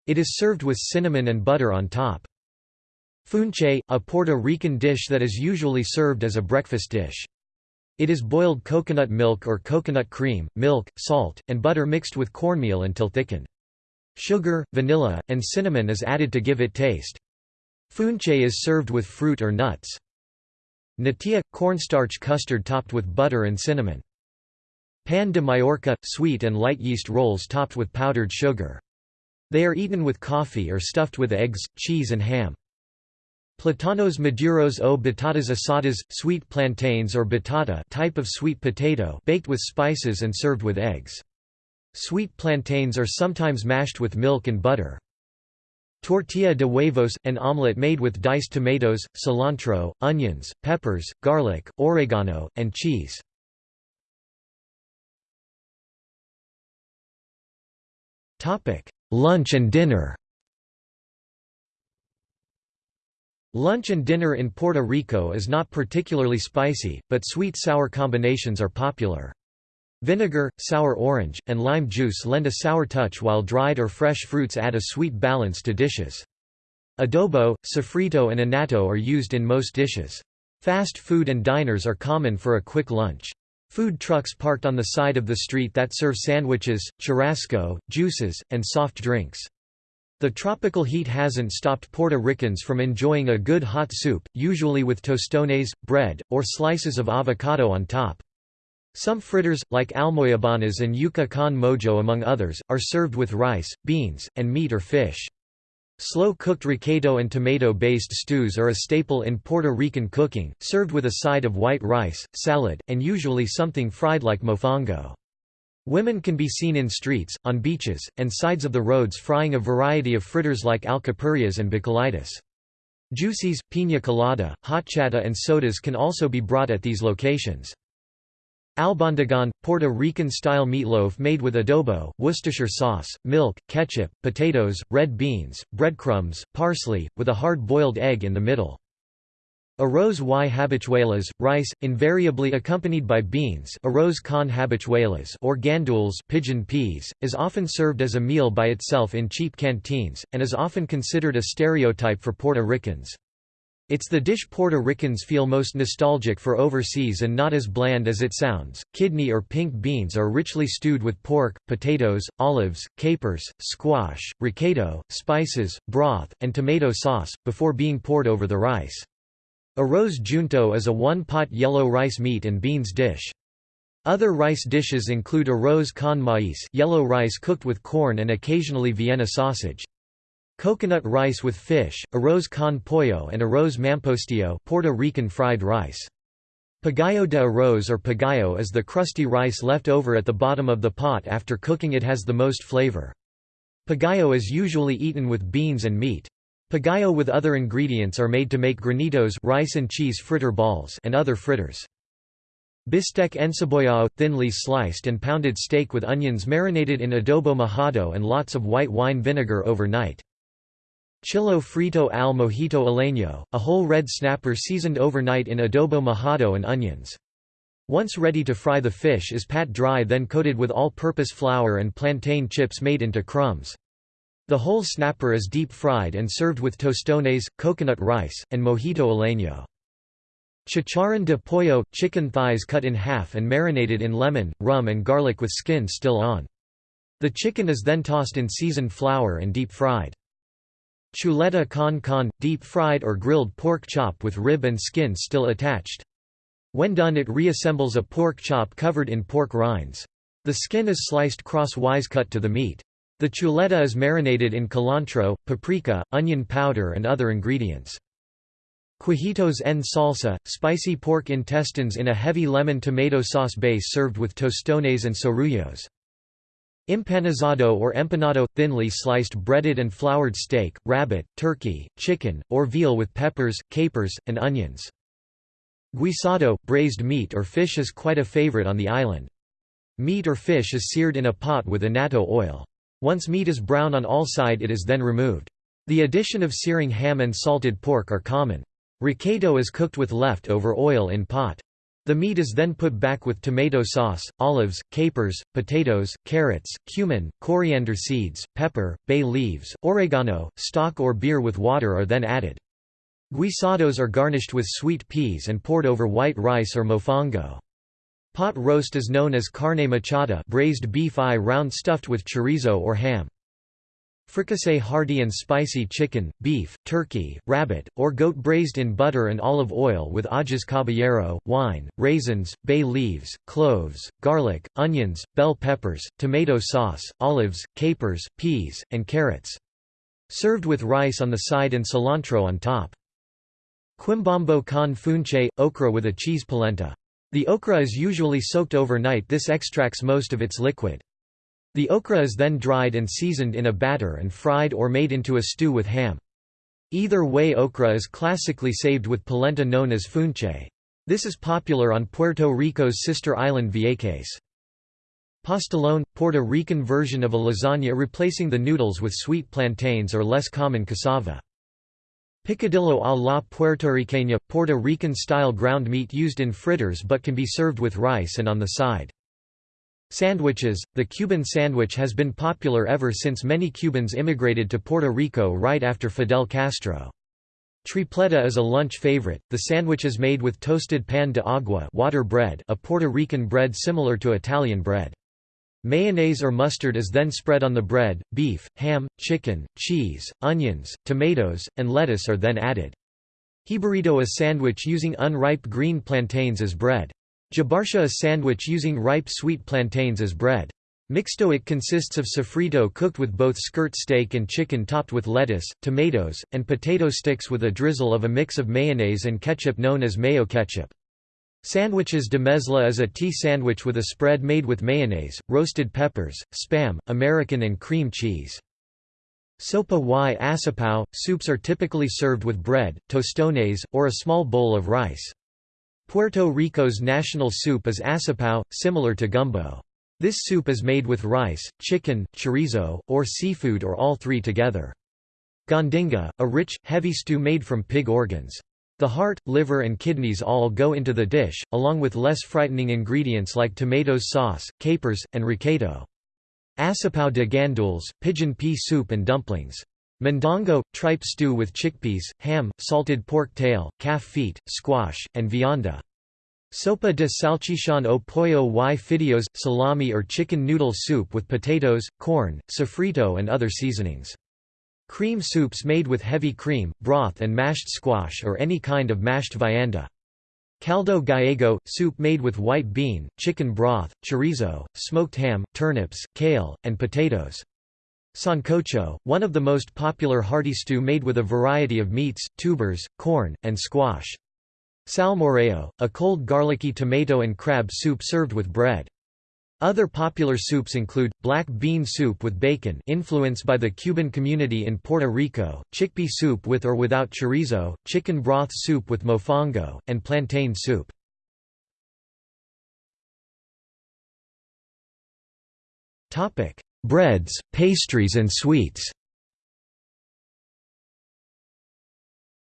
Speaker 1: It is served with cinnamon and butter on top. Funche, a Puerto Rican dish that is usually served as a breakfast dish. It is boiled coconut milk or coconut cream, milk, salt, and butter mixed with cornmeal until thickened. Sugar, vanilla, and cinnamon is added to give it taste. Funche is served with fruit or nuts. Natilla – cornstarch custard topped with butter and cinnamon. Pan de Mallorca – sweet and light yeast rolls topped with powdered sugar. They are eaten with coffee or stuffed with eggs, cheese and ham. Platanos maduros o batatas asadas, sweet plantains or batata type of sweet potato baked with spices and served with eggs. Sweet plantains are sometimes mashed with milk and butter. Tortilla de huevos – an omelette made with diced tomatoes, cilantro, onions, peppers, garlic, oregano, and cheese. Lunch and dinner Lunch and dinner in Puerto Rico is not particularly spicy, but sweet-sour combinations are popular. Vinegar, sour orange, and lime juice lend a sour touch while dried or fresh fruits add a sweet balance to dishes. Adobo, sofrito and annatto are used in most dishes. Fast food and diners are common for a quick lunch. Food trucks parked on the side of the street that serve sandwiches, churrasco, juices, and soft drinks. The tropical heat hasn't stopped Puerto Ricans from enjoying a good hot soup, usually with tostones, bread, or slices of avocado on top. Some fritters, like almoyabanas and yuca con mojo among others, are served with rice, beans, and meat or fish. Slow-cooked recaito and tomato-based stews are a staple in Puerto Rican cooking, served with a side of white rice, salad, and usually something fried like mofongo. Women can be seen in streets, on beaches, and sides of the roads frying a variety of fritters like alcapurrias and bacallitas. Juices, piña colada, horchata and sodas can also be brought at these locations. Albondigan, Puerto Rican-style meatloaf made with adobo, Worcestershire sauce, milk, ketchup, potatoes, red beans, breadcrumbs, parsley, with a hard-boiled egg in the middle. Arroz y habichuelas, rice, invariably accompanied by beans arroz con habichuelas or gandules pigeon peas, is often served as a meal by itself in cheap canteens, and is often considered a stereotype for Puerto Ricans. It's the dish Puerto Ricans feel most nostalgic for overseas and not as bland as it sounds. Kidney or pink beans are richly stewed with pork, potatoes, olives, capers, squash, recado, spices, broth, and tomato sauce, before being poured over the rice. Arroz junto is a one-pot yellow rice meat and beans dish. Other rice dishes include arroz con maíz yellow rice cooked with corn and occasionally Vienna sausage. Coconut rice with fish, arroz con pollo and arroz mampostillo Puerto Rican fried rice. Pagayo de arroz or pagayo is the crusty rice left over at the bottom of the pot after cooking it has the most flavor. Pagayo is usually eaten with beans and meat. Pagayo with other ingredients are made to make granitos rice and cheese fritter balls and other fritters. Bistec encebollado, thinly sliced and pounded steak with onions marinated in adobo mojado and lots of white wine vinegar overnight. Chillo frito al mojito isleño, a whole red snapper seasoned overnight in adobo mojado and onions. Once ready to fry the fish is pat dry then coated with all-purpose flour and plantain chips made into crumbs. The whole snapper is deep fried and served with tostones, coconut rice, and mojito isleño. Chicharrón de pollo – chicken thighs cut in half and marinated in lemon, rum and garlic with skin still on. The chicken is then tossed in seasoned flour and deep fried. Chuleta con con, deep-fried or grilled pork chop with rib and skin still attached. When done it reassembles a pork chop covered in pork rinds. The skin is sliced crosswise cut to the meat. The chuleta is marinated in cilantro, paprika, onion powder and other ingredients. Cuajitos en salsa, spicy pork intestines in a heavy lemon tomato sauce base served with tostones and sorullos. Empanizado or empanado – thinly sliced breaded and floured steak, rabbit, turkey, chicken, or veal with peppers, capers, and onions. Guisado – braised meat or fish is quite a favorite on the island. Meat or fish is seared in a pot with annatto oil. Once meat is brown on all side it is then removed. The addition of searing ham and salted pork are common. Recado is cooked with left-over oil in pot. The meat is then put back with tomato sauce, olives, capers, potatoes, carrots, cumin, coriander seeds, pepper, bay leaves, oregano, stock or beer with water are then added. Guisados are garnished with sweet peas and poured over white rice or mofongo. Pot roast is known as carne mechada braised beef eye round stuffed with chorizo or ham. Fricassee hearty and spicy chicken, beef, turkey, rabbit, or goat braised in butter and olive oil with ajas caballero, wine, raisins, bay leaves, cloves, garlic, onions, bell peppers, tomato sauce, olives, capers, peas, and carrots. Served with rice on the side and cilantro on top. Quimbombo con funche, okra with a cheese polenta. The okra is usually soaked overnight this extracts most of its liquid. The okra is then dried and seasoned in a batter and fried or made into a stew with ham. Either way okra is classically saved with polenta known as funche. This is popular on Puerto Rico's sister island Vieques. Pastelón – Puerto Rican version of a lasagna replacing the noodles with sweet plantains or less common cassava. Picadillo a la puertorriqueña – Puerto Rican-style ground meat used in fritters but can be served with rice and on the side. Sandwiches – The Cuban sandwich has been popular ever since many Cubans immigrated to Puerto Rico right after Fidel Castro. Tripleta is a lunch favorite. The sandwich is made with toasted pan de agua water bread, a Puerto Rican bread similar to Italian bread. Mayonnaise or mustard is then spread on the bread, beef, ham, chicken, cheese, onions, tomatoes, and lettuce are then added. Jibarito a sandwich using unripe green plantains as bread. Jabarsha a sandwich using ripe sweet plantains as bread. Mixto it consists of sofrito cooked with both skirt steak and chicken topped with lettuce, tomatoes, and potato sticks with a drizzle of a mix of mayonnaise and ketchup known as mayo ketchup. Sandwiches de mezcla is a tea sandwich with a spread made with mayonnaise, roasted peppers, spam, American and cream cheese. Sopa y asopao, soups are typically served with bread, tostones, or a small bowl of rice. Puerto Rico's national soup is asopao, similar to gumbo. This soup is made with rice, chicken, chorizo, or seafood or all three together. Gondinga, a rich, heavy stew made from pig organs. The heart, liver and kidneys all go into the dish, along with less frightening ingredients like tomatoes sauce, capers, and recaito. Asopao de gandules, pigeon pea soup and dumplings. Mondongo, tripe stew with chickpeas, ham, salted pork tail, calf feet, squash, and vianda. Sopa de salchichon o pollo y fideos, salami or chicken noodle soup with potatoes, corn, sofrito and other seasonings. Cream soups made with heavy cream, broth and mashed squash or any kind of mashed vianda. Caldo gallego – soup made with white bean, chicken broth, chorizo, smoked ham, turnips, kale, and potatoes. Sancocho, one of the most popular hearty stew made with a variety of meats, tubers, corn, and squash. Salmorejo, a cold garlicky tomato and crab soup served with bread. Other popular soups include, black bean soup with bacon influenced by the Cuban community in Puerto Rico, chickpea soup with or without chorizo, chicken broth soup with mofongo, and plantain soup. Breads, pastries and sweets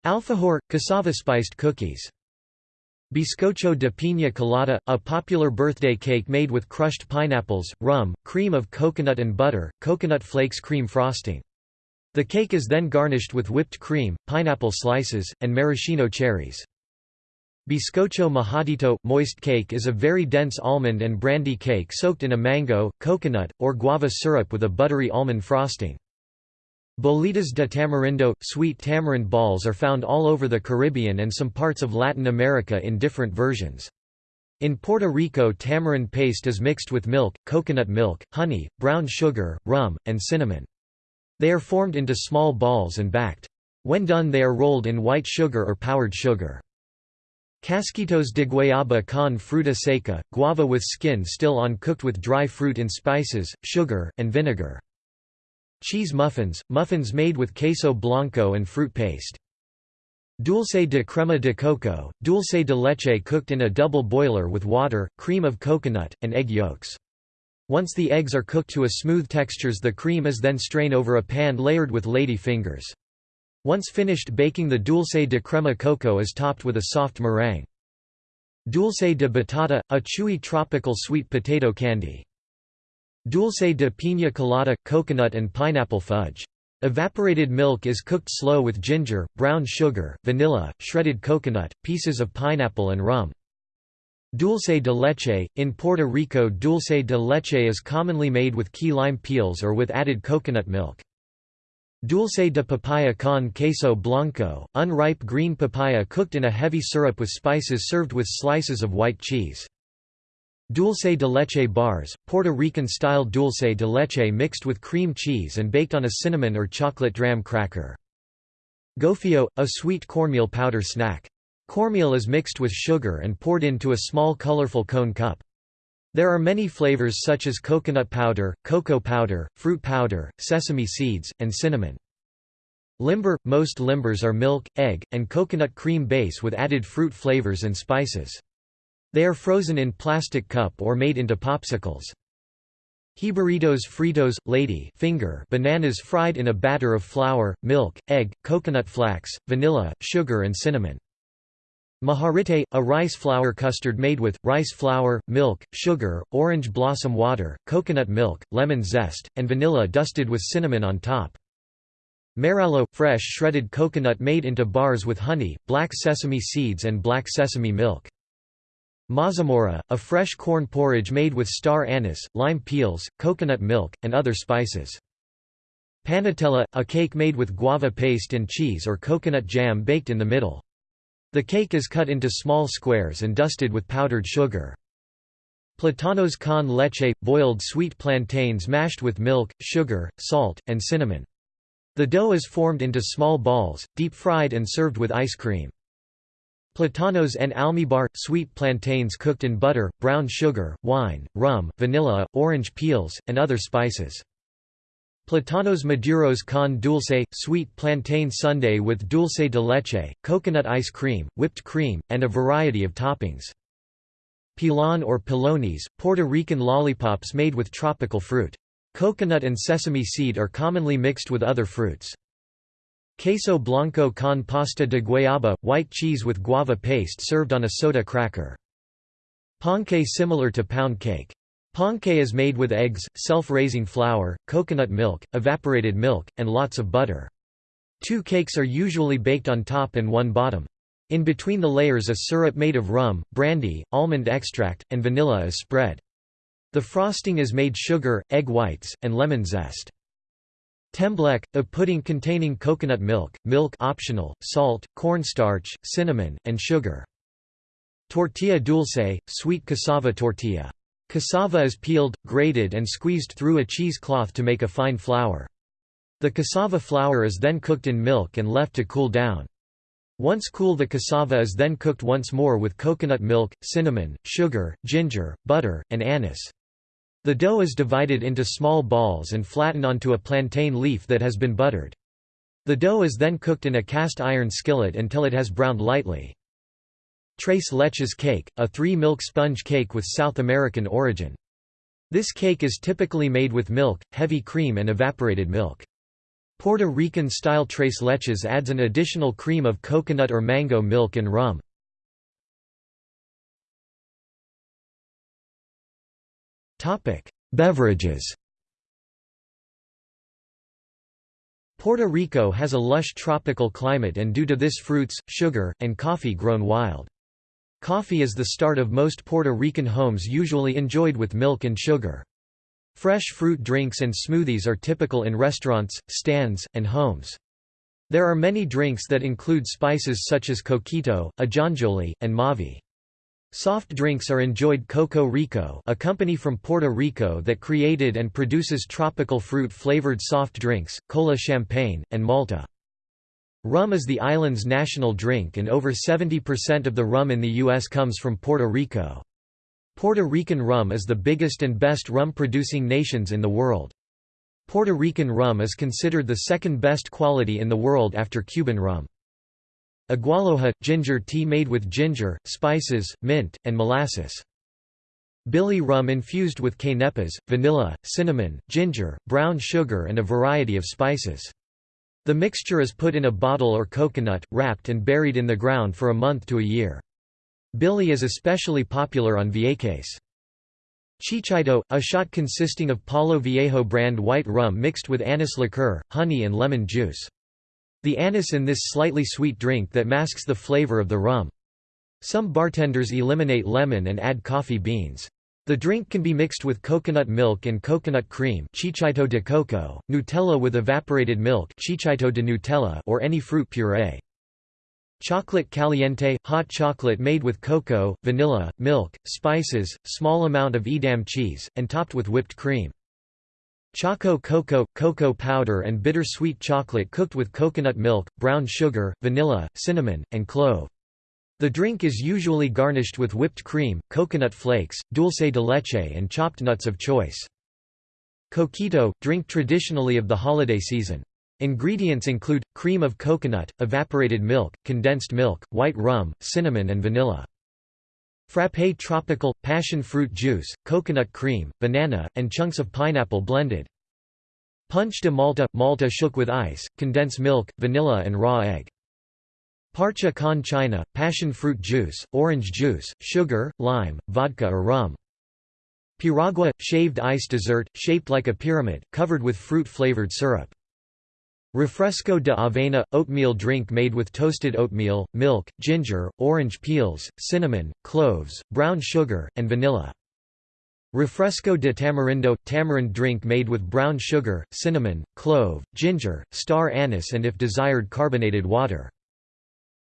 Speaker 1: Alfajor – cassava-spiced cookies. Bizcocho de piña colada, a popular birthday cake made with crushed pineapples, rum, cream of coconut and butter, coconut flakes cream frosting. The cake is then garnished with whipped cream, pineapple slices, and maraschino cherries. Bizcocho mojadito – moist cake is a very dense almond and brandy cake soaked in a mango, coconut, or guava syrup with a buttery almond frosting. Bolitas de tamarindo – sweet tamarind balls are found all over the Caribbean and some parts of Latin America in different versions. In Puerto Rico tamarind paste is mixed with milk, coconut milk, honey, brown sugar, rum, and cinnamon. They are formed into small balls and backed. When done they are rolled in white sugar or powdered sugar. Casquitos de guayaba con fruta seca, guava with skin still on cooked with dry fruit in spices, sugar, and vinegar. Cheese muffins, muffins made with queso blanco and fruit paste. Dulce de crema de coco, dulce de leche cooked in a double boiler with water, cream of coconut, and egg yolks. Once the eggs are cooked to a smooth textures the cream is then strained over a pan layered with lady fingers. Once finished baking the dulce de crema coco is topped with a soft meringue. Dulce de batata, a chewy tropical sweet potato candy. Dulce de piña colada – coconut and pineapple fudge. Evaporated milk is cooked slow with ginger, brown sugar, vanilla, shredded coconut, pieces of pineapple and rum. Dulce de leche – In Puerto Rico dulce de leche is commonly made with key lime peels or with added coconut milk. Dulce de papaya con queso blanco, unripe green papaya cooked in a heavy syrup with spices served with slices of white cheese. Dulce de leche bars, Puerto Rican-style dulce de leche mixed with cream cheese and baked on a cinnamon or chocolate dram cracker. Gofio, a sweet cornmeal powder snack. Cornmeal is mixed with sugar and poured into a small colorful cone cup. There are many flavors such as coconut powder, cocoa powder, fruit powder, sesame seeds, and cinnamon. Limber – Most limbers are milk, egg, and coconut cream base with added fruit flavors and spices. They are frozen in plastic cup or made into popsicles. Jibarritos fritos, lady finger bananas fried in a batter of flour, milk, egg, coconut flax, vanilla, sugar and cinnamon. Majarete, a rice flour custard made with, rice flour, milk, sugar, orange blossom water, coconut milk, lemon zest, and vanilla dusted with cinnamon on top. Merallo – fresh shredded coconut made into bars with honey, black sesame seeds and black sesame milk. Mazamorra, a fresh corn porridge made with star anise, lime peels, coconut milk, and other spices. Panetella, a cake made with guava paste and cheese or coconut jam baked in the middle. The cake is cut into small squares and dusted with powdered sugar. Platanos con leche – boiled sweet plantains mashed with milk, sugar, salt, and cinnamon. The dough is formed into small balls, deep-fried and served with ice cream. Platanos en almíbar – sweet plantains cooked in butter, brown sugar, wine, rum, vanilla, orange peels, and other spices. Platanos maduros con dulce, sweet plantain sundae with dulce de leche, coconut ice cream, whipped cream, and a variety of toppings. Pilon or pilones, Puerto Rican lollipops made with tropical fruit. Coconut and sesame seed are commonly mixed with other fruits. Queso blanco con pasta de guayaba, white cheese with guava paste served on a soda cracker. Ponqué similar to pound cake. Ponqué is made with eggs, self-raising flour, coconut milk, evaporated milk, and lots of butter. Two cakes are usually baked on top and one bottom. In between the layers a syrup made of rum, brandy, almond extract, and vanilla is spread. The frosting is made sugar, egg whites, and lemon zest. Tembleque, a pudding containing coconut milk, milk optional, salt, cornstarch, cinnamon, and sugar. Tortilla dulce, sweet cassava tortilla. Cassava is peeled, grated and squeezed through a cheesecloth to make a fine flour. The cassava flour is then cooked in milk and left to cool down. Once cool the cassava is then cooked once more with coconut milk, cinnamon, sugar, ginger, butter, and anise. The dough is divided into small balls and flattened onto a plantain leaf that has been buttered. The dough is then cooked in a cast iron skillet until it has browned lightly. Tres leches cake, a three-milk sponge cake with South American origin. This cake is typically made with milk, heavy cream and evaporated milk. Puerto Rican-style tres leches adds an additional cream of coconut or mango milk and rum. Beverages Puerto Rico has a lush tropical climate and due to this fruits, sugar, and coffee grown wild. Coffee is the start of most Puerto Rican homes usually enjoyed with milk and sugar. Fresh fruit drinks and smoothies are typical in restaurants, stands, and homes. There are many drinks that include spices such as coquito, ajonjoli, and mavi. Soft drinks are enjoyed Coco Rico a company from Puerto Rico that created and produces tropical fruit-flavored soft drinks, cola champagne, and Malta. Rum is the island's national drink and over 70% of the rum in the U.S. comes from Puerto Rico. Puerto Rican rum is the biggest and best rum-producing nations in the world. Puerto Rican rum is considered the second best quality in the world after Cuban rum. Agualoja – ginger tea made with ginger, spices, mint, and molasses. Billy rum infused with quenepas, vanilla, cinnamon, ginger, brown sugar and a variety of spices. The mixture is put in a bottle or coconut, wrapped and buried in the ground for a month to a year. Billy is especially popular on Vieques. Chichaito, a shot consisting of Palo Viejo brand white rum mixed with anise liqueur, honey and lemon juice. The anise in this slightly sweet drink that masks the flavor of the rum. Some bartenders eliminate lemon and add coffee beans. The drink can be mixed with coconut milk and coconut cream chichito de coco, Nutella with evaporated milk chichaito de Nutella or any fruit puree. Chocolate caliente – hot chocolate made with cocoa, vanilla, milk, spices, small amount of Edam cheese, and topped with whipped cream. Choco cocoa – cocoa powder and bitter-sweet chocolate cooked with coconut milk, brown sugar, vanilla, cinnamon, and clove. The drink is usually garnished with whipped cream, coconut flakes, dulce de leche and chopped nuts of choice. Coquito – drink traditionally of the holiday season. Ingredients include, cream of coconut, evaporated milk, condensed milk, white rum, cinnamon and vanilla. Frappé tropical – passion fruit juice, coconut cream, banana, and chunks of pineapple blended. Punch de Malta – Malta shook with ice, condensed milk, vanilla and raw egg. Parcha con china, passion fruit juice, orange juice, sugar, lime, vodka or rum. Piragua – shaved ice dessert, shaped like a pyramid, covered with fruit-flavored syrup. Refresco de avena – oatmeal drink made with toasted oatmeal, milk, ginger, orange peels, cinnamon, cloves, brown sugar, and vanilla. Refresco de tamarindo – tamarind drink made with brown sugar, cinnamon, clove, ginger, star anise and if desired carbonated water.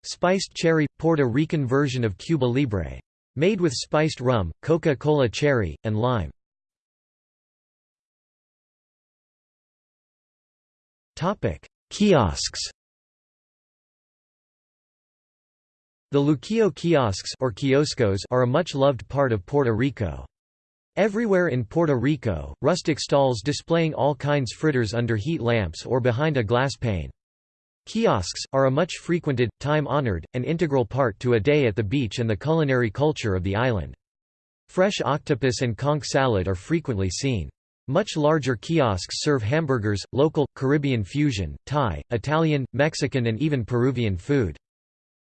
Speaker 1: Spiced cherry – Puerto Rican version of Cuba Libre. Made with spiced rum, Coca-Cola cherry, and lime. Kiosks The Luquillo kiosks or kioscos are a much loved part of Puerto Rico. Everywhere in Puerto Rico, rustic stalls displaying all kinds fritters under heat lamps or behind a glass pane. Kiosks, are a much frequented, time-honored, and integral part to a day at the beach and the culinary culture of the island. Fresh octopus and conch salad are frequently seen. Much larger kiosks serve hamburgers, local, Caribbean fusion, Thai, Italian, Mexican and even Peruvian food.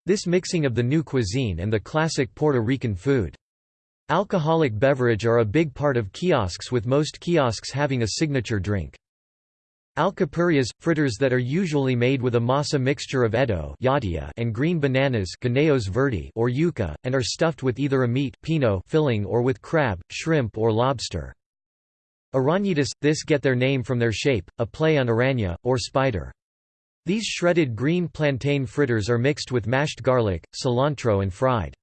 Speaker 1: This mixing of the new cuisine and the classic Puerto Rican food. Alcoholic beverage are a big part of kiosks with most kiosks having a signature drink. Alcapurrias – fritters that are usually made with a masa mixture of eddo and green bananas or yuca, and are stuffed with either a meat pino filling or with crab, shrimp or lobster. Arañitas – this get their name from their shape, a play on araña, or spider. These shredded green plantain fritters are mixed with mashed garlic, cilantro and fried.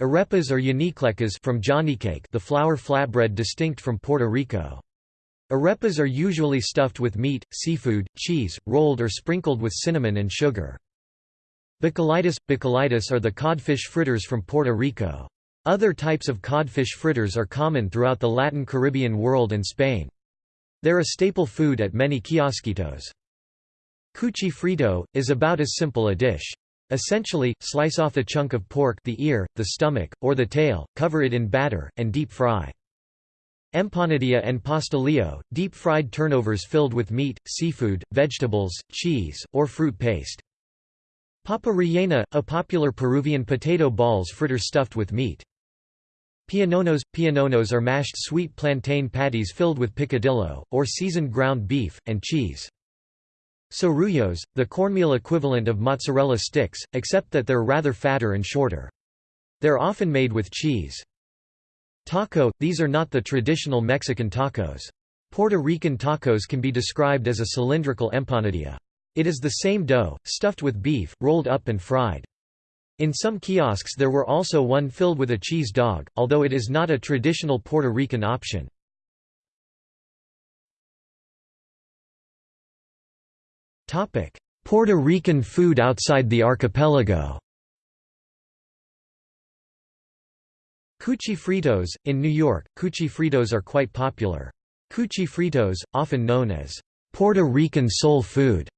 Speaker 1: Arepas or yaniclecas from cake, the flour flatbread distinct from Puerto Rico. Arepas are usually stuffed with meat, seafood, cheese, rolled or sprinkled with cinnamon and sugar. Bacallitas – Bacallitas are the codfish fritters from Puerto Rico. Other types of codfish fritters are common throughout the Latin Caribbean world and Spain. They're a staple food at many kiosquitos. Cuchi frito, is about as simple a dish. Essentially, slice off a chunk of pork the ear, the stomach, or the tail, cover it in batter, and deep fry. Empanadilla and pastelillo, deep-fried turnovers filled with meat, seafood, vegetables, cheese, or fruit paste. Papa rellena, a popular Peruvian potato balls fritter stuffed with meat. Piononos – Piononos are mashed sweet plantain patties filled with picadillo, or seasoned ground beef, and cheese. Sorullos, the cornmeal equivalent of mozzarella sticks, except that they're rather fatter and shorter. They're often made with cheese. Taco – These are not the traditional Mexican tacos. Puerto Rican tacos can be described as a cylindrical empanadilla. It is the same dough, stuffed with beef, rolled up and fried. In some kiosks there were also one filled with a cheese dog, although it is not a traditional Puerto Rican option. Puerto Rican food outside the archipelago Cuchi fritos – In New York, cuchi fritos are quite popular. Cuchi fritos, often known as Puerto Rican soul food,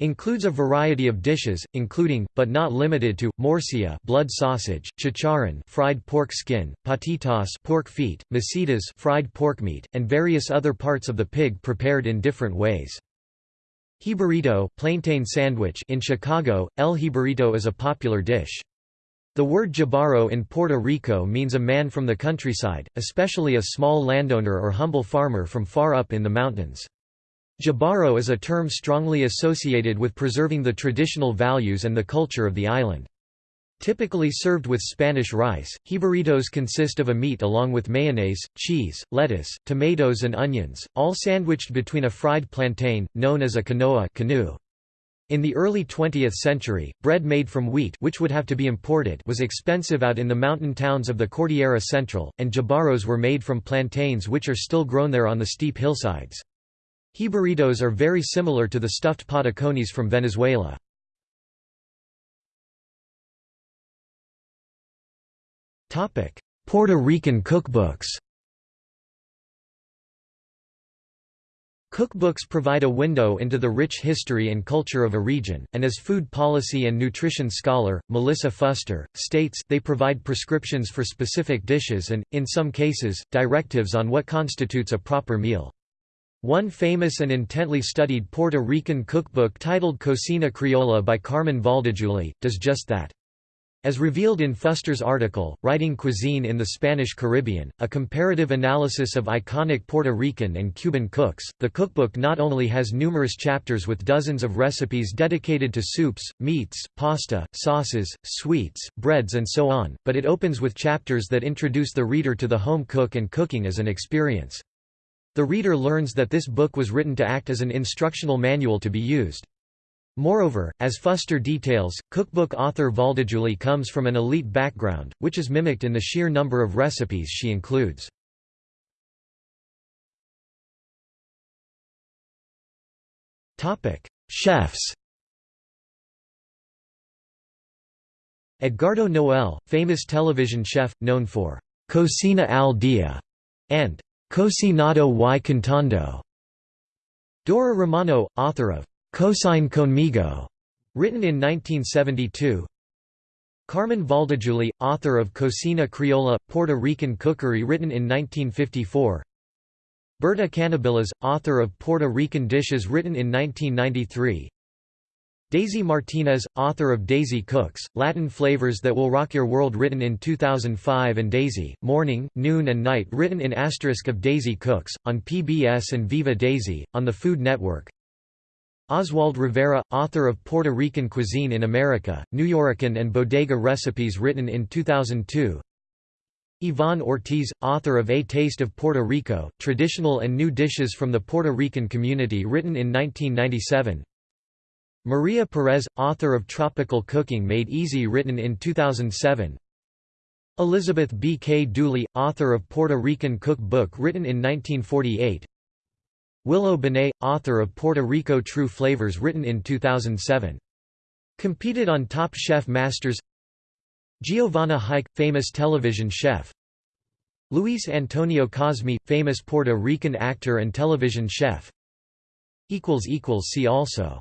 Speaker 1: includes a variety of dishes, including, but not limited to, morcilla blood sausage, chicharron fried pork skin, patitas pork feet, masitas fried pork meat, and various other parts of the pig prepared in different ways. Jibarito plantain sandwich in Chicago, el jibarito is a popular dish. The word jíbaro in Puerto Rico means a man from the countryside, especially a small landowner or humble farmer from far up in the mountains. Jibaro is a term strongly associated with preserving the traditional values and the culture of the island. Typically served with Spanish rice, jibaritos consist of a meat along with mayonnaise, cheese, lettuce, tomatoes and onions, all sandwiched between a fried plantain, known as a canoa canoe. In the early 20th century, bread made from wheat which would have to be imported was expensive out in the mountain towns of the Cordillera Central, and jibaros were made from plantains which are still grown there on the steep hillsides. Jibaritos are very similar to the stuffed patacones from Venezuela. Puerto Rican cookbooks Cookbooks provide a window into the rich history and culture of a region, and as food policy and nutrition scholar, Melissa Fuster, states, they provide prescriptions for specific dishes and, in some cases, directives on what constitutes a proper meal. One famous and intently studied Puerto Rican cookbook titled Cocina Criolla by Carmen Valldejuli, does just that. As revealed in Fuster's article, Writing Cuisine in the Spanish Caribbean, a comparative analysis of iconic Puerto Rican and Cuban cooks, the cookbook not only has numerous chapters with dozens of recipes dedicated to soups, meats, pasta, sauces, sweets, breads and so on, but it opens with chapters that introduce the reader to the home cook and cooking as an experience. The reader learns that this book was written to act as an instructional manual to be used. Moreover, as Fuster details, cookbook author Valldejuli comes from an elite background, which is mimicked in the sheer number of recipes she includes. Chefs Edgardo Noel, famous television chef, known for Cocina al Dia and Cocinado y Cantando. Dora Romano, author of Cocine Conmigo, written in 1972. Carmen Valldejuli, author of Cocina Criolla, Puerto Rican cookery written in 1954. Berta Canibilas, author of Puerto Rican dishes written in 1993. Daisy Martinez, author of Daisy Cooks, Latin Flavors That Will Rock Your World written in 2005 and Daisy, Morning, Noon and Night written in asterisk of Daisy Cooks, on PBS and Viva Daisy, on the Food Network. Oswald Rivera, author of Puerto Rican Cuisine in America, Nuyorican and Bodega Recipes written in 2002. Yvonne Ortiz, author of A Taste of Puerto Rico, Traditional and New Dishes from the Puerto Rican Community written in 1997. Maria Perez, author of Tropical Cooking Made Easy written in 2007 Elizabeth B. K. Dooley, author of Puerto Rican Cook Book written in 1948 Wilo Benet, author of Puerto Rico True Flavors written in 2007. Competed on Top Chef Masters Giovanna Huyke, famous television chef Luis Antonio Cosme, famous Puerto Rican actor and television chef See also